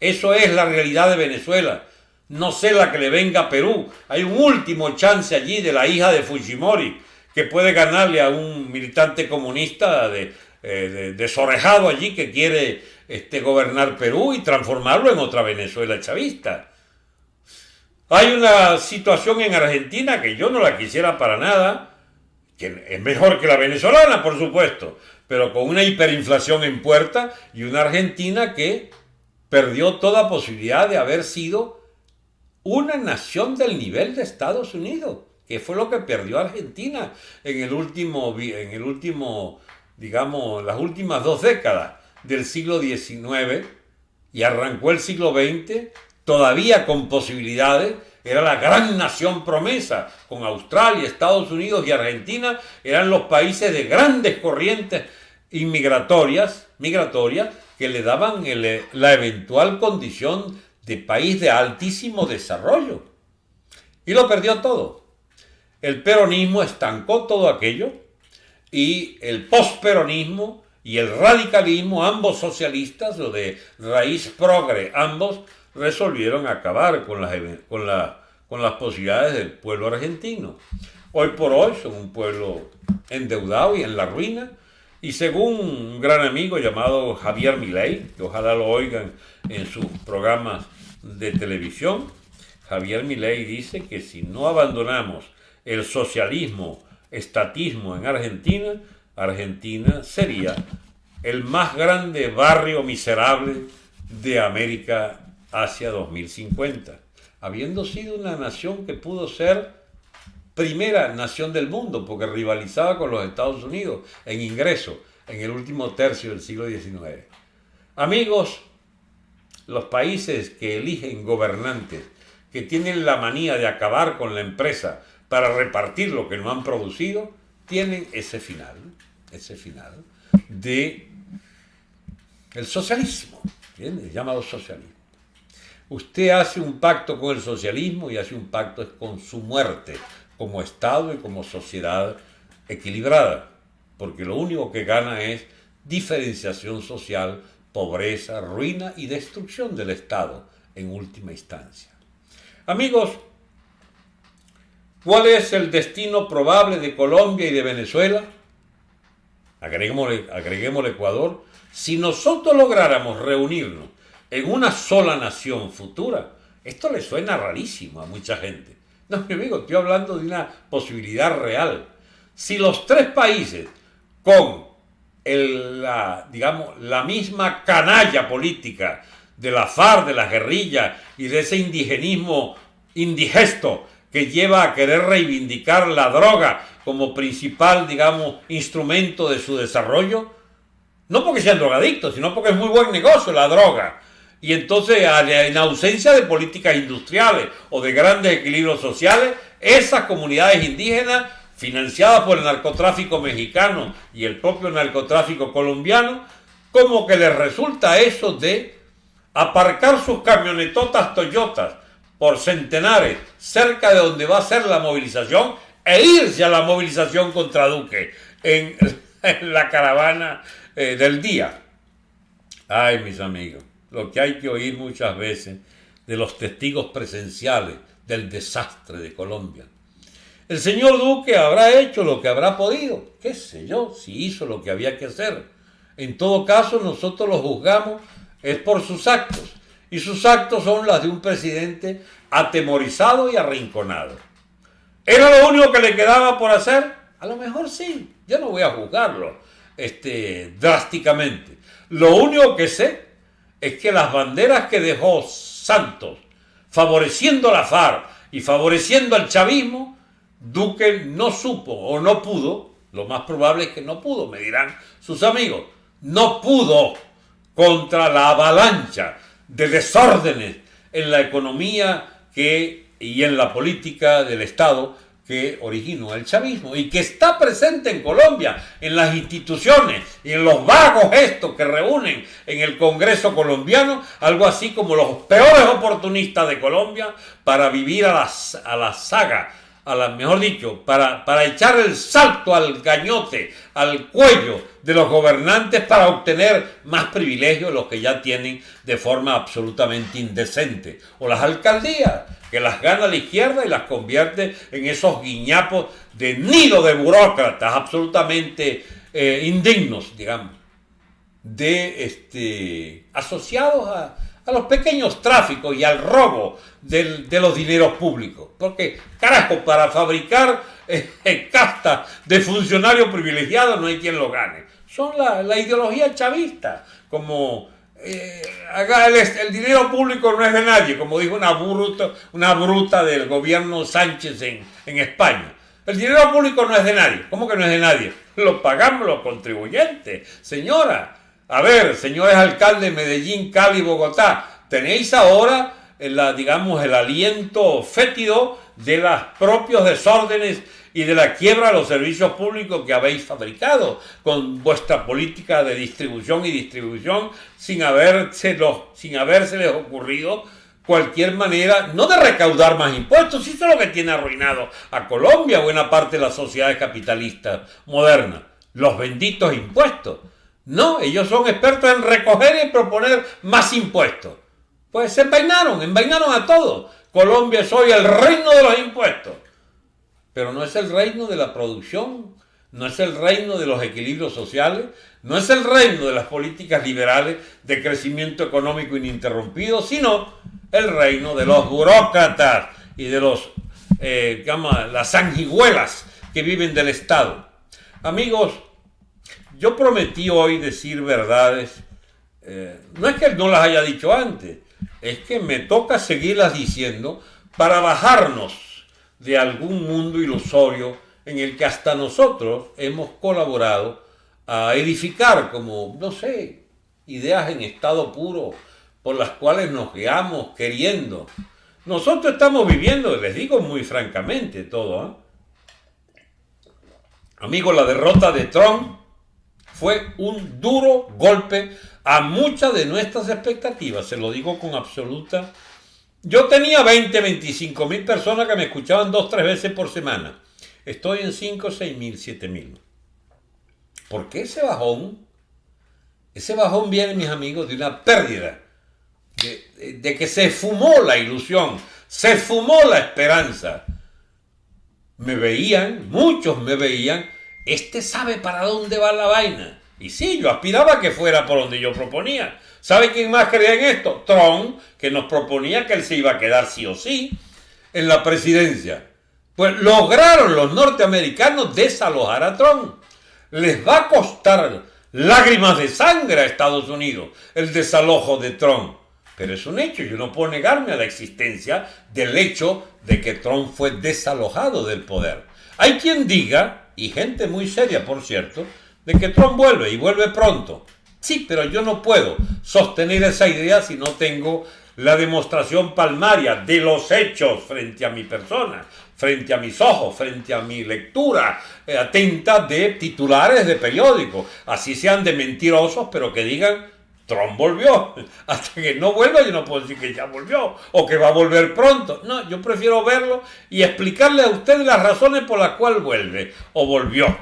S1: eso es la realidad de Venezuela. No sé la que le venga a Perú. Hay un último chance allí de la hija de Fujimori que puede ganarle a un militante comunista de, eh, desorejado allí que quiere este, gobernar Perú y transformarlo en otra Venezuela chavista. Hay una situación en Argentina que yo no la quisiera para nada, que es mejor que la venezolana, por supuesto, pero con una hiperinflación en puerta y una Argentina que perdió toda posibilidad de haber sido una nación del nivel de Estados Unidos, que fue lo que perdió Argentina en el último, en el último digamos, las últimas dos décadas del siglo XIX y arrancó el siglo XX todavía con posibilidades, era la gran nación promesa, con Australia, Estados Unidos y Argentina, eran los países de grandes corrientes inmigratorias, migratorias, que le daban la eventual condición de país de altísimo desarrollo. Y lo perdió todo. El peronismo estancó todo aquello y el posperonismo y el radicalismo, ambos socialistas o de raíz progre, ambos resolvieron acabar con las, con, con las posibilidades del pueblo argentino. Hoy por hoy son un pueblo endeudado y en la ruina, y según un gran amigo llamado Javier Milei, que ojalá lo oigan en sus programas de televisión, Javier Milei dice que si no abandonamos el socialismo, estatismo en Argentina, Argentina sería el más grande barrio miserable de América hacia 2050, habiendo sido una nación que pudo ser primera nación del mundo, porque rivalizaba con los Estados Unidos en ingreso en el último tercio del siglo XIX. Amigos, los países que eligen gobernantes que tienen la manía de acabar con la empresa para repartir lo que no han producido, tienen ese final, ese final de el socialismo, el llamado socialismo. Usted hace un pacto con el socialismo y hace un pacto con su muerte, como Estado y como sociedad equilibrada, porque lo único que gana es diferenciación social, pobreza, ruina y destrucción del Estado en última instancia. Amigos, ¿cuál es el destino probable de Colombia y de Venezuela? Agreguemos el Ecuador. Si nosotros lográramos reunirnos en una sola nación futura, esto le suena rarísimo a mucha gente. No, mi amigo, estoy hablando de una posibilidad real. Si los tres países con la, digamos, la misma canalla política de la FARC, de la guerrilla y de ese indigenismo indigesto que lleva a querer reivindicar la droga como principal, digamos, instrumento de su desarrollo, no porque sean drogadictos, sino porque es muy buen negocio la droga. Y entonces, en ausencia de políticas industriales o de grandes equilibrios sociales, esas comunidades indígenas financiada por el narcotráfico mexicano y el propio narcotráfico colombiano, como que les resulta eso de aparcar sus camionetotas Toyotas por centenares cerca de donde va a ser la movilización e irse a la movilización contra Duque en, [laughs] la caravana eh, del día. Ay, mis amigos, lo que hay que oír muchas veces de los testigos presenciales del desastre de Colombia. El señor Duque habrá hecho lo que habrá podido, qué sé yo, si hizo lo que había que hacer. En todo caso, nosotros lo juzgamos es por sus actos, y sus actos son las de un presidente atemorizado y arrinconado. ¿Era lo único que le quedaba por hacer? A lo mejor sí, yo no voy a juzgarlo este, drásticamente. Lo único que sé es que las banderas que dejó Santos, favoreciendo la FARC y favoreciendo al chavismo, Duque no supo o no pudo, lo más probable es que no pudo, me dirán sus amigos, no pudo contra la avalancha de desórdenes en la economía que, y en la política del Estado que originó el chavismo y que está presente en Colombia, en las instituciones y en los vagos gestos que reúnen en el Congreso colombiano, algo así como los peores oportunistas de Colombia para vivir a la, a la saga a la, mejor dicho, para, para echar el salto al gañote, al cuello de los gobernantes para obtener más privilegios los que ya tienen de forma absolutamente indecente. O las alcaldías, que las gana la izquierda y las convierte en esos guiñapos de nido de burócratas absolutamente eh, indignos, digamos, de este, asociados a, a los pequeños tráficos y al robo de los dineros públicos. Porque, carajo, para fabricar [laughs] eh, castas de funcionarios privilegiados no hay quien lo gane. Son la, ideología chavista, como eh, el, dinero público no es de nadie, como dijo una bruta, una bruta del gobierno Sánchez en, en España. El dinero público no es de nadie. ¿Cómo que no es de nadie? Lo pagamos los contribuyentes. Señora, a ver, señores alcaldes de Medellín, Cali, Bogotá, tenéis ahora, la, digamos, el aliento fétido de los propios desórdenes y de la quiebra de los servicios públicos que habéis fabricado con vuestra política de distribución y distribución sin, sin habérseles ocurrido cualquier manera, no de recaudar más impuestos, eso es lo que tiene arruinado a Colombia, buena parte de las sociedades capitalistas modernas, los benditos impuestos. No, ellos son expertos en recoger y proponer más impuestos. Pues se envainaron, envainaron a todos. Colombia es hoy el reino de los impuestos. Pero no es el reino de la producción, no es el reino de los equilibrios sociales, no es el reino de las políticas liberales de crecimiento económico ininterrumpido, sino el reino de los burócratas y de los, eh, las sanguijuelas que viven del Estado. Amigos, yo prometí hoy decir verdades. Eh, no es que no las haya dicho antes, es que me toca seguirlas diciendo para bajarnos de algún mundo ilusorio en el que hasta nosotros hemos colaborado a edificar como, no sé, ideas en estado puro por las cuales nos guiamos queriendo. Nosotros estamos viviendo, les digo muy francamente todo, ¿eh? amigos, la derrota de Trump fue un duro golpe a muchas de nuestras expectativas, se lo digo con absoluta... Yo tenía 20, 25 mil personas que me escuchaban dos, tres veces por semana. Estoy en 5, 6 mil, 7 mil. ¿Por qué ese bajón? Ese bajón viene, mis amigos, de una pérdida, de, de que se fumó la ilusión, se fumó la esperanza. Me veían, muchos me veían este sabe para dónde va la vaina. Y sí, yo aspiraba que fuera por donde yo proponía. ¿Sabe quién más creía en esto? Trump, que nos proponía que él se iba a quedar sí o sí en la presidencia. Pues lograron los norteamericanos desalojar a Trump. Les va a costar lágrimas de sangre a Estados Unidos el desalojo de Trump. Pero es un hecho, yo no puedo negarme a la existencia del hecho de que Trump fue desalojado del poder. Hay quien diga y gente muy seria, por cierto, de que Trump vuelve y vuelve pronto. Sí, pero yo no puedo sostener esa idea si no tengo la demostración palmaria de los hechos frente a mi persona. frente a mis ojos, frente a mi lectura eh, atenta de titulares de periódicos, así sean de mentirosos, pero que digan Trump volvió. [laughs] Hasta que no vuelva, yo no puedo decir que ya volvió o que va a volver pronto. No, yo prefiero verlo y explicarle a usted las razones por las cuales vuelve o volvió.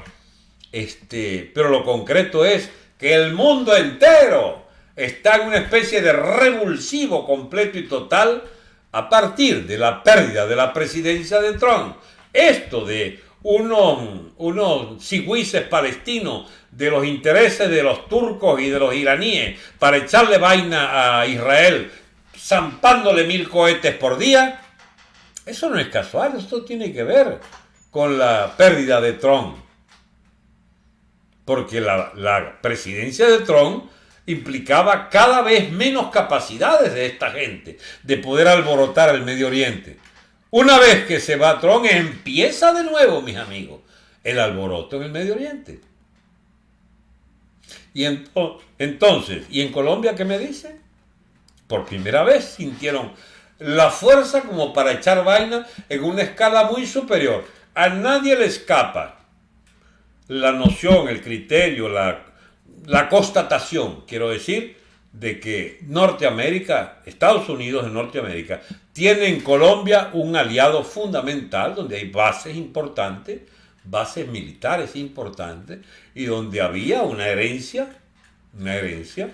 S1: Este, pero lo concreto es que el mundo entero está en una especie de revulsivo completo y total a partir de la pérdida de la presidencia de Trump. Esto de unos, unos palestinos de los intereses de los turcos y de los iraníes para echarle vaina a Israel, zampándole mil cohetes por día, eso no es casual, esto tiene que ver con la pérdida de Trump. Porque la, la presidencia de Trump implicaba cada vez menos capacidades de esta gente de poder alborotar el Medio Oriente. Una vez que se va Trump, empieza de nuevo, mis amigos, el alboroto en el Medio Oriente. Y entonces, ¿y en Colombia qué me dice? Por primera vez sintieron la fuerza como para echar vaina en una escala muy superior. A nadie le escapa la noción, el criterio, la la constatación, quiero decir, de que Norteamérica, Estados Unidos de Norteamérica, tiene en Colombia un aliado fundamental donde hay bases importantes, bases militares importantes, y donde había una herencia, una herencia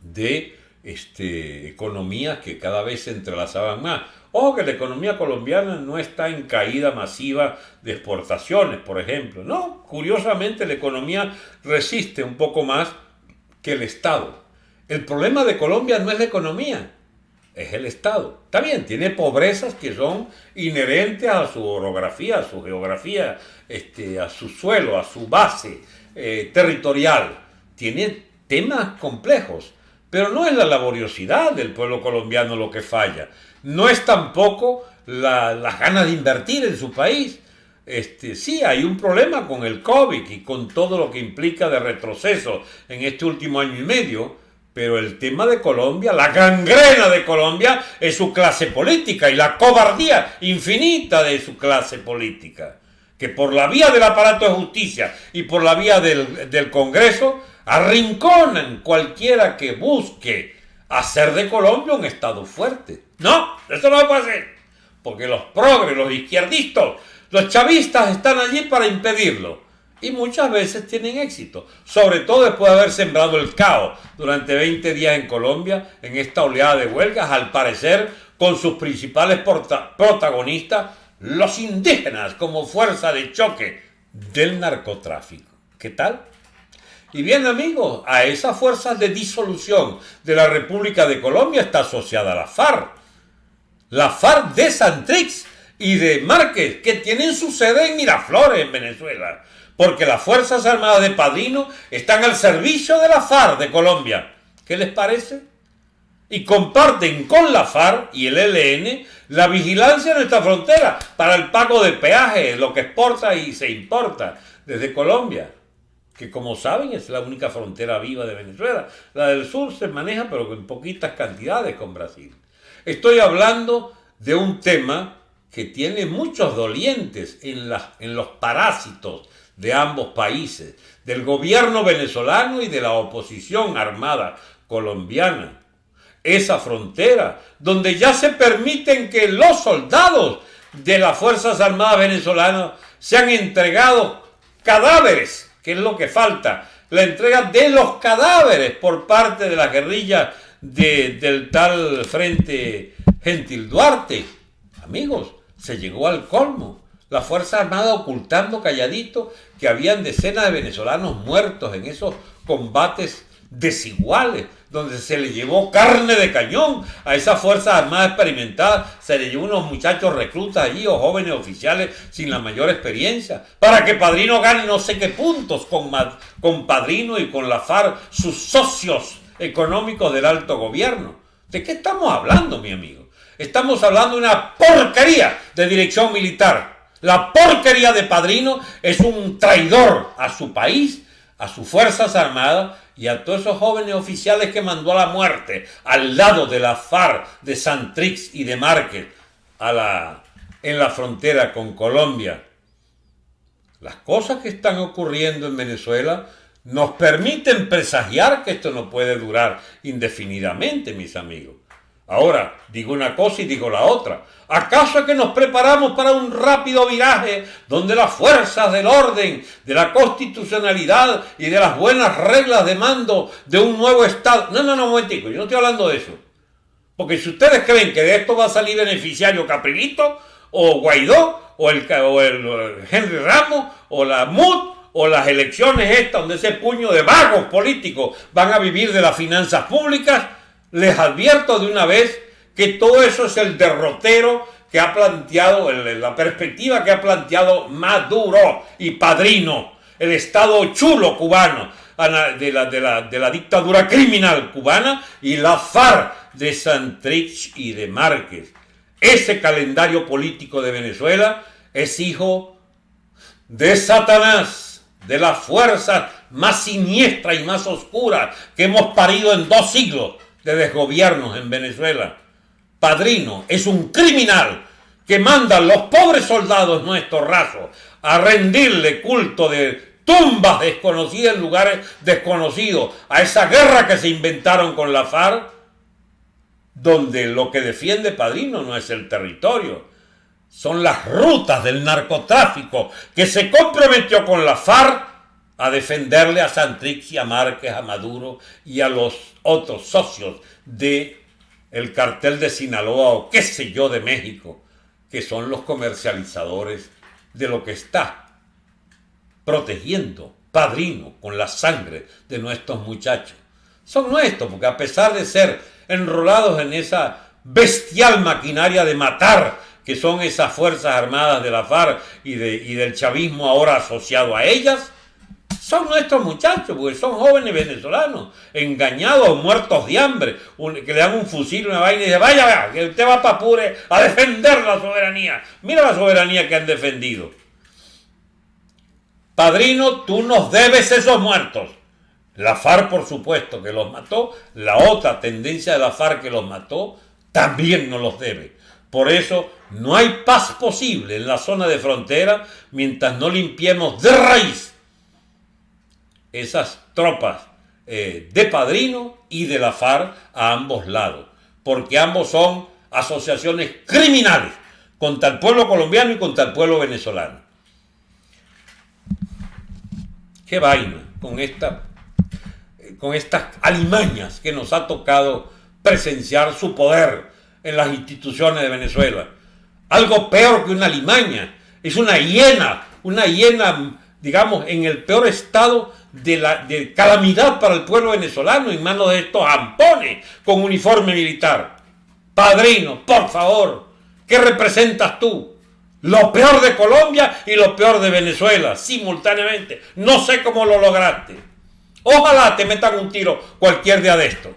S1: de este, economías que cada vez se entrelazaban más. Ojo que la economía colombiana no está en caída masiva de exportaciones, por ejemplo. No, curiosamente la economía resiste un poco más que el Estado. El problema de Colombia no es la economía, es el Estado. Bien, tiene pobrezas que son inherentes a su orografía, a su geografía, este, a su suelo, a su base eh, territorial. Tiene temas complejos, pero no es la laboriosidad del pueblo colombiano lo que falla no es tampoco la, las ganas de invertir en su país. Este, sí, hay un problema con el COVID y con todo lo que implica de retroceso en este último año y medio, pero el tema de Colombia, la gangrena de Colombia, es su clase política y la cobardía infinita de su clase política, que por la vía del aparato de justicia y por la vía del, del Congreso arrinconan cualquiera que busque hacer de Colombia un Estado fuerte. No, eso no puede ser. Porque los progres, los izquierdistas, los chavistas están allí para impedirlo. Y muchas veces tienen éxito. Sobre todo después de haber sembrado el caos durante 20 días en Colombia, en esta oleada de huelgas, al parecer con sus principales protagonistas, los indígenas como fuerza de choque del narcotráfico. ¿Qué tal? Y bien amigos, a esas fuerzas de disolución de la República de Colombia está asociada la FARC. La FARC de Santrix y de Márquez, que tienen su sede en Miraflores, en Venezuela. Porque las Fuerzas Armadas de Padrino están al servicio de la FARC de Colombia. ¿Qué les parece? Y comparten con la FARC y el ELN la vigilancia de nuestra frontera para el pago de peaje, lo que exporta y se importa desde Colombia que como saben es la única frontera viva de Venezuela. La del sur se maneja pero en poquitas cantidades con Brasil. Estoy hablando de un tema que tiene muchos dolientes en, en los parásitos de ambos países, del gobierno venezolano y de la oposición armada colombiana. Esa frontera donde ya se permiten que los soldados de las Fuerzas Armadas venezolanas sean entregados cadáveres ¿Qué es lo que falta? La entrega de los cadáveres por parte de la guerrilla del tal Frente Gentil Duarte. Amigos, se llegó al colmo. La Fuerza Armada ocultando calladito que habían decenas de venezolanos muertos en esos combates desiguales donde se le llevó carne de cañón a esa Fuerza Armada experimentada, se le llevó unos muchachos reclutas allí o jóvenes oficiales sin la mayor experiencia, para que Padrino gane no sé qué puntos con, con Padrino y con la FARC, sus socios económicos del alto gobierno. ¿De qué estamos hablando, mi amigo? Estamos hablando de una porquería de dirección militar. La porquería de Padrino es un traidor a su país, a sus Fuerzas Armadas y a todos esos jóvenes oficiales que mandó a la muerte al lado de la FARC, de Santrix y de Márquez, en la frontera con Colombia. Las cosas que están ocurriendo en Venezuela nos permiten presagiar que esto no puede durar indefinidamente, mis amigos. Ahora, digo una cosa y digo la otra. ¿Acaso es que nos preparamos para un rápido viraje donde las fuerzas del orden, de la constitucionalidad y de las buenas reglas de mando de un nuevo Estado... No, no, no, un momentico, yo no estoy hablando de eso. Porque si ustedes creen que de esto va a salir beneficiario Caprilito, o Guaidó, o el, o el Henry Ramos, o la MUD, o las elecciones estas, donde ese puño de vagos políticos van a vivir de las finanzas públicas, les advierto de una vez que todo eso es el derrotero que ha planteado, la perspectiva que ha planteado Maduro y Padrino, el Estado chulo cubano de la, dictadura criminal cubana y la FARC de Santrich y de Márquez. Ese calendario político de Venezuela es hijo de Satanás, de la fuerza más siniestra y más oscura que hemos parido en dos siglos de desgobiernos en Venezuela. Padrino es un criminal que manda a los pobres soldados nuestros rasos a rendirle culto de tumbas desconocidas en lugares desconocidos, a esa guerra que se inventaron con la FARC, donde lo que defiende Padrino no es el territorio, son las rutas del narcotráfico que se comprometió con la FARC a defenderle a Santrix y a Márquez, a Maduro y a los otros socios de el cartel de Sinaloa o qué sé yo de México, que son los comercializadores de lo que está protegiendo padrino con la sangre de nuestros muchachos. Son nuestros, porque a pesar de ser enrolados en esa bestial maquinaria de matar que son esas Fuerzas Armadas de la FARC y, de, y del chavismo ahora asociado a ellas, son nuestros muchachos, porque son jóvenes venezolanos, engañados, muertos de hambre, que le dan un fusil, una vaina y dice, vaya, vaya, que usted va para Apure a defender la soberanía. Mira la soberanía que han defendido. Padrino, tú nos debes esos muertos. La FARC, por supuesto, que los mató. La otra tendencia de la FARC que los mató, también nos los debe. Por eso no hay paz posible en la zona de frontera mientras no limpiemos de raíz esas tropas eh, de Padrino y de la FARC a ambos lados, porque ambos son asociaciones criminales contra el pueblo colombiano y contra el pueblo venezolano. Qué vaina con, esta, con estas alimañas que nos ha tocado presenciar su poder en las instituciones de Venezuela. Algo peor que una alimaña, es una hiena, una hiena, digamos, en el peor estado de, la, de calamidad para el pueblo venezolano en manos de estos ampones con uniforme militar. Padrino, por favor, ¿qué representas tú? Lo peor de Colombia y lo peor de Venezuela, simultáneamente. No sé cómo lo lograste. Ojalá te metan un tiro cualquier día de esto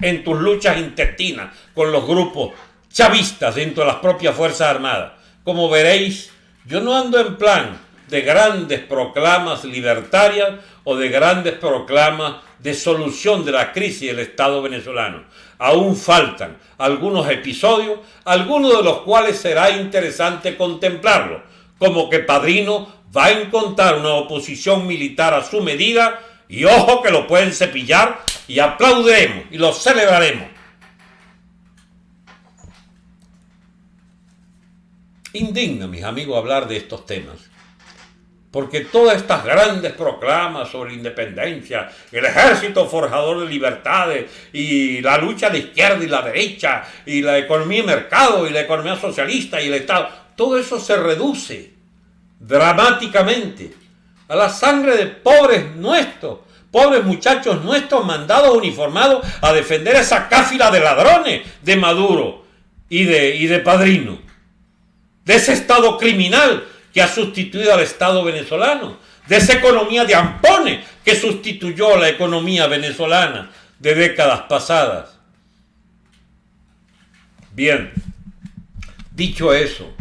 S1: en tus luchas intestinas con los grupos chavistas dentro de las propias Fuerzas Armadas. Como veréis, yo no ando en plan de grandes proclamas libertarias o de grandes proclamas de solución de la crisis del Estado venezolano. Aún faltan algunos episodios, algunos de los cuales será interesante contemplarlo, como que Padrino va a encontrar una oposición militar a su medida y ojo que lo pueden cepillar y aplaudiremos y lo celebraremos. Indigna, mis amigos, hablar de estos temas porque todas estas grandes proclamas sobre independencia, el ejército forjador de libertades y la lucha de izquierda y la derecha y la economía mercado y la economía socialista y el Estado, todo eso se reduce dramáticamente a la sangre de pobres nuestros, pobres muchachos nuestros mandados uniformados a defender esa cáfila de ladrones de Maduro y de, y de Padrino, de ese Estado criminal que ha sustituido al Estado venezolano, de esa economía de ampones que sustituyó la economía venezolana de décadas pasadas. Bien, dicho eso,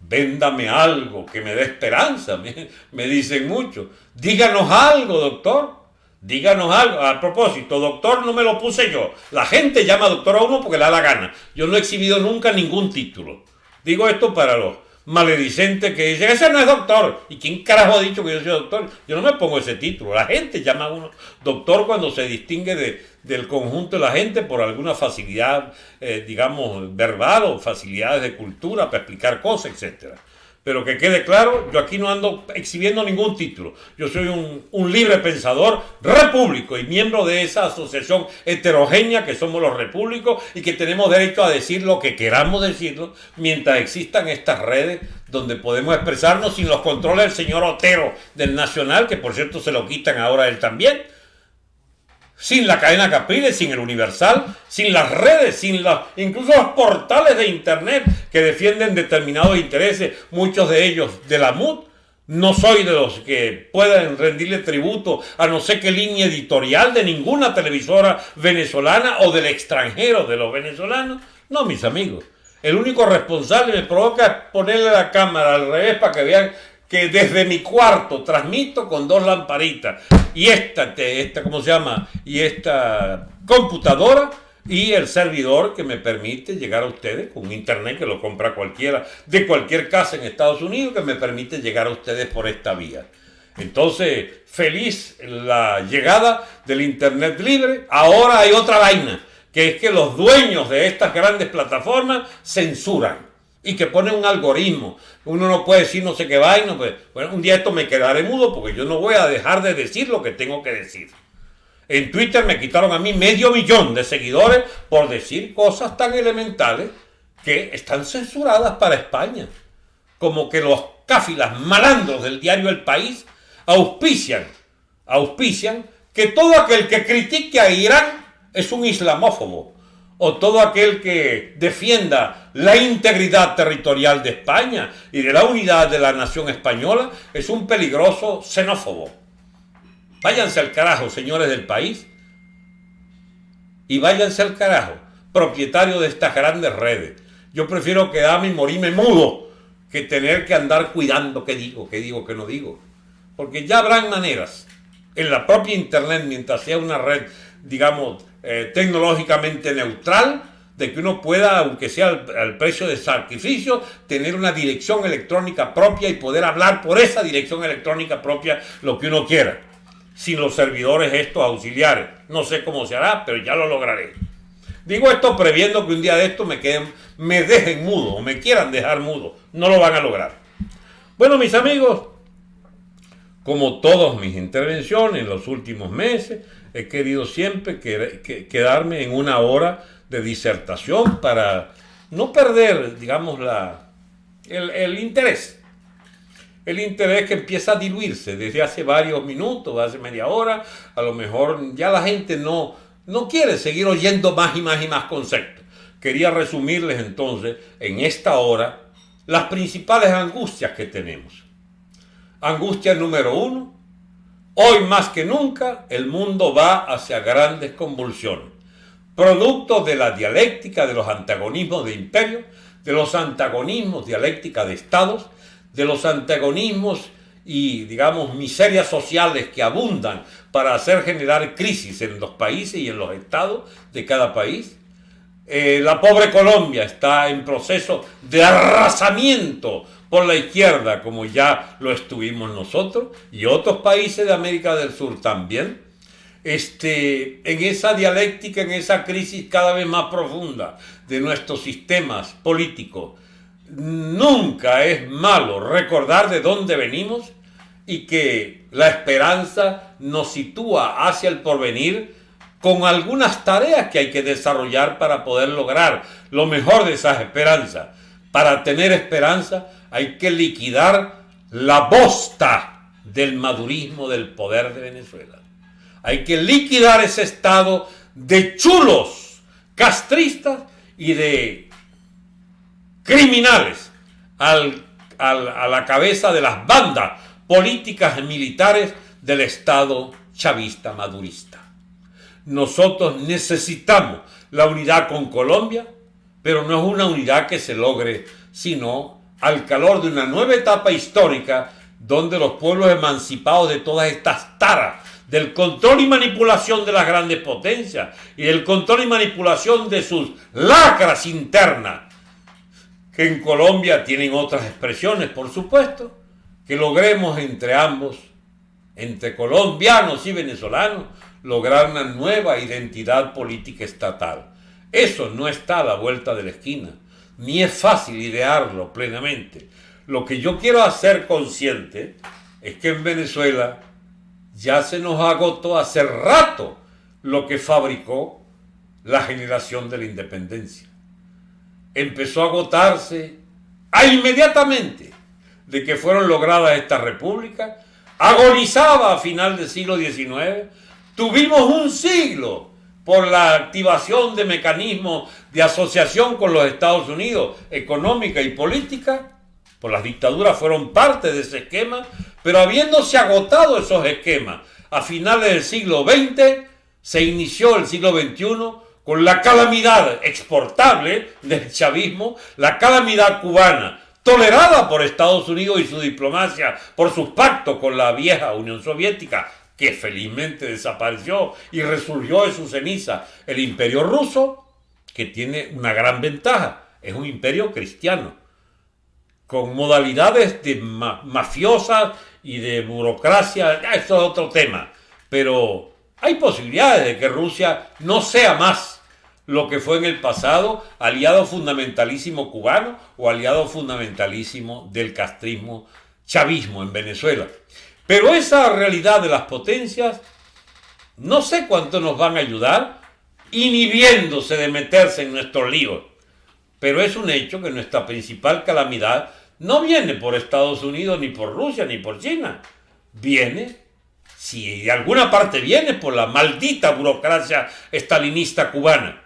S1: véndame algo que me dé esperanza, [laughs] me, dicen mucho. Díganos algo, doctor. Díganos algo. A propósito, doctor no me lo puse yo. La gente llama doctor a uno porque le da la gana. Yo no he exhibido nunca ningún título. Digo esto para los maledicentes que dicen, ese no es doctor. ¿Y quién carajo ha dicho que yo soy doctor? Yo no me pongo ese título. La gente llama a uno doctor cuando se distingue de, del conjunto de la gente por alguna facilidad, eh, digamos, verbal o facilidades de cultura para explicar cosas, etcétera. Pero que quede claro, yo aquí no ando exhibiendo ningún título. Yo soy un, libre pensador repúblico y miembro de esa asociación heterogénea que somos los repúblicos y que tenemos derecho a decir lo que queramos decirlo mientras existan estas redes donde podemos expresarnos sin los controles del señor Otero del Nacional, que por cierto se lo quitan ahora él también sin la cadena Capriles, sin el Universal, sin las redes, sin los, incluso los portales de Internet que defienden determinados intereses, muchos de ellos de la MUD. No soy de los que puedan rendirle tributo a no sé qué línea editorial de ninguna televisora venezolana o del extranjero de los venezolanos. No, mis amigos. El único responsable me provoca ponerle la cámara al revés para que vean que desde mi cuarto transmito con dos lamparitas y esta, esta ¿cómo se llama? Y esta computadora y el servidor que me permite llegar a ustedes con internet que lo compra cualquiera de cualquier casa en Estados Unidos que me permite llegar a ustedes por esta vía. Entonces, feliz la llegada del internet libre. Ahora hay otra vaina, que es que los dueños de estas grandes plataformas censuran y que pone un algoritmo. Uno no puede decir no sé qué vaina. Pues, bueno, un día esto me quedaré mudo porque yo no voy a dejar de decir lo que tengo que decir. En Twitter me quitaron a mí medio millón de seguidores por decir cosas tan elementales que están censuradas para España. Como que los cáfilas malandros del diario El País auspician, auspician que todo aquel que critique a Irán es un islamófobo o todo aquel que defienda la integridad territorial de España y de la unidad de la nación española es un peligroso xenófobo. Váyanse al carajo, señores del país, y váyanse al carajo, propietario de estas grandes redes. Yo prefiero quedarme y morirme mudo que tener que andar cuidando qué digo, qué digo, qué no digo. Porque ya habrán maneras en la propia Internet, mientras sea una red, digamos, eh, tecnológicamente neutral, de que uno pueda, aunque sea al, precio de sacrificio, tener una dirección electrónica propia y poder hablar por esa dirección electrónica propia lo que uno quiera, sin los servidores estos auxiliares. No sé cómo se hará, pero ya lo lograré. Digo esto previendo que un día de esto me, queden, me dejen mudo o me quieran dejar mudo. No lo van a lograr. Bueno, mis amigos, como todas mis intervenciones en los últimos meses, he querido siempre quedarme en una hora de disertación para no perder, digamos, la, el, interés. El interés que empieza a diluirse desde hace varios minutos, hace media hora, a lo mejor ya la gente no, no quiere seguir oyendo más y más y más conceptos. Quería resumirles entonces en esta hora las principales angustias que tenemos. Angustia número uno, Hoy más que nunca el mundo va hacia grandes convulsiones, producto de la dialéctica de los antagonismos de imperios, de los antagonismos dialéctica de estados, de los antagonismos y, digamos, miserias sociales que abundan para hacer generar crisis en los países y en los estados de cada país. Eh, la pobre Colombia está en proceso de arrasamiento por la izquierda, como ya lo estuvimos nosotros, y otros países de América del Sur también, este, en esa dialéctica, en esa crisis cada vez más profunda de nuestros sistemas políticos. Nunca es malo recordar de dónde venimos y que la esperanza nos sitúa hacia el porvenir con algunas tareas que hay que desarrollar para poder lograr lo mejor de esas esperanzas. Para tener esperanza hay que liquidar la bosta del madurismo del poder de Venezuela. Hay que liquidar ese estado de chulos castristas y de criminales a la cabeza de las bandas políticas y militares del Estado chavista madurista. Nosotros necesitamos la unidad con Colombia, pero no es una unidad que se logre sino al calor de una nueva etapa histórica donde los pueblos emancipados de todas estas taras, del control y manipulación de las grandes potencias y del control y manipulación de sus lacras internas, que en Colombia tienen otras expresiones, por supuesto, que logremos entre ambos, entre colombianos y venezolanos, lograr una nueva identidad política estatal. Eso no está a la vuelta de la esquina, ni es fácil idearlo plenamente. Lo que yo quiero hacer consciente es que en Venezuela ya se nos agotó hace rato lo que fabricó la generación de la independencia. Empezó a agotarse a inmediatamente de que fueron logradas estas repúblicas, agonizaba a final del siglo XIX, tuvimos un siglo por la activación de mecanismos de asociación con los Estados Unidos, económica y política, por las dictaduras fueron parte de ese esquema, pero habiéndose agotado esos esquemas a finales del siglo XX, se inició el siglo XXI con la calamidad exportable del chavismo, la calamidad cubana, tolerada por Estados Unidos y su diplomacia por sus pactos con la vieja Unión Soviética, que felizmente desapareció y resurgió de su ceniza el imperio ruso, que tiene una gran ventaja, es un imperio cristiano, con modalidades de mafiosas y de burocracia, eso es otro tema, pero hay posibilidades de que Rusia no sea más lo que fue en el pasado aliado fundamentalísimo cubano o aliado fundamentalísimo del castrismo chavismo en Venezuela. Pero esa realidad de las potencias no sé cuánto nos van a ayudar inhibiéndose de meterse en nuestros líos. Pero es un hecho que nuestra principal calamidad no viene por Estados Unidos, ni por Rusia, ni por China. Viene, si de alguna parte viene, por la maldita burocracia estalinista cubana.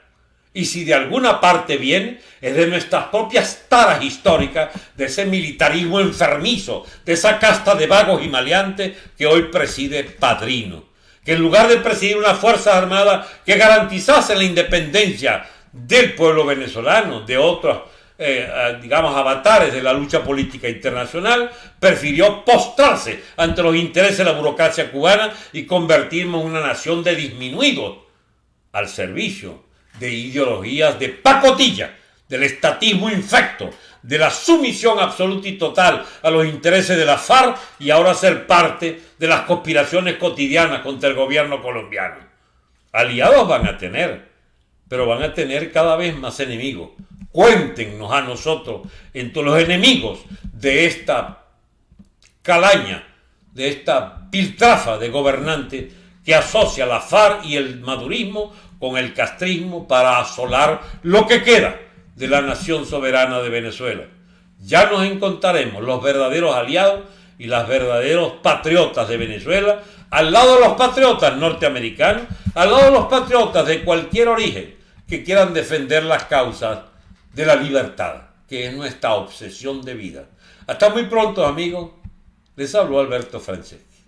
S1: Y si de alguna parte viene, es de nuestras propias taras históricas, de ese militarismo enfermizo, de esa casta de vagos y maleantes que hoy preside Padrino. Que en lugar de presidir una fuerza armada que garantizase la independencia del pueblo venezolano, de otros eh, digamos, avatares de la lucha política internacional, prefirió postrarse ante los intereses de la burocracia cubana y convertirnos en una nación de disminuidos al servicio de ideologías de pacotilla, del estatismo infecto, de la sumisión absoluta y total a los intereses de la FARC y ahora ser parte de las conspiraciones cotidianas contra el gobierno colombiano. Aliados van a tener, pero van a tener cada vez más enemigos cuéntenos a nosotros entre los enemigos de esta calaña, de esta piltrafa de gobernante que asocia la FARC y el madurismo con el castrismo para asolar lo que queda de la nación soberana de Venezuela. Ya nos encontraremos los verdaderos aliados y los verdaderos patriotas de Venezuela al lado de los patriotas norteamericanos, al lado de los patriotas de cualquier origen que quieran defender las causas de la libertad, que es nuestra obsesión de vida. Hasta muy pronto, amigos. Les habló Alberto Franceschi.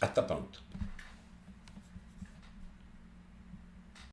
S1: Hasta pronto.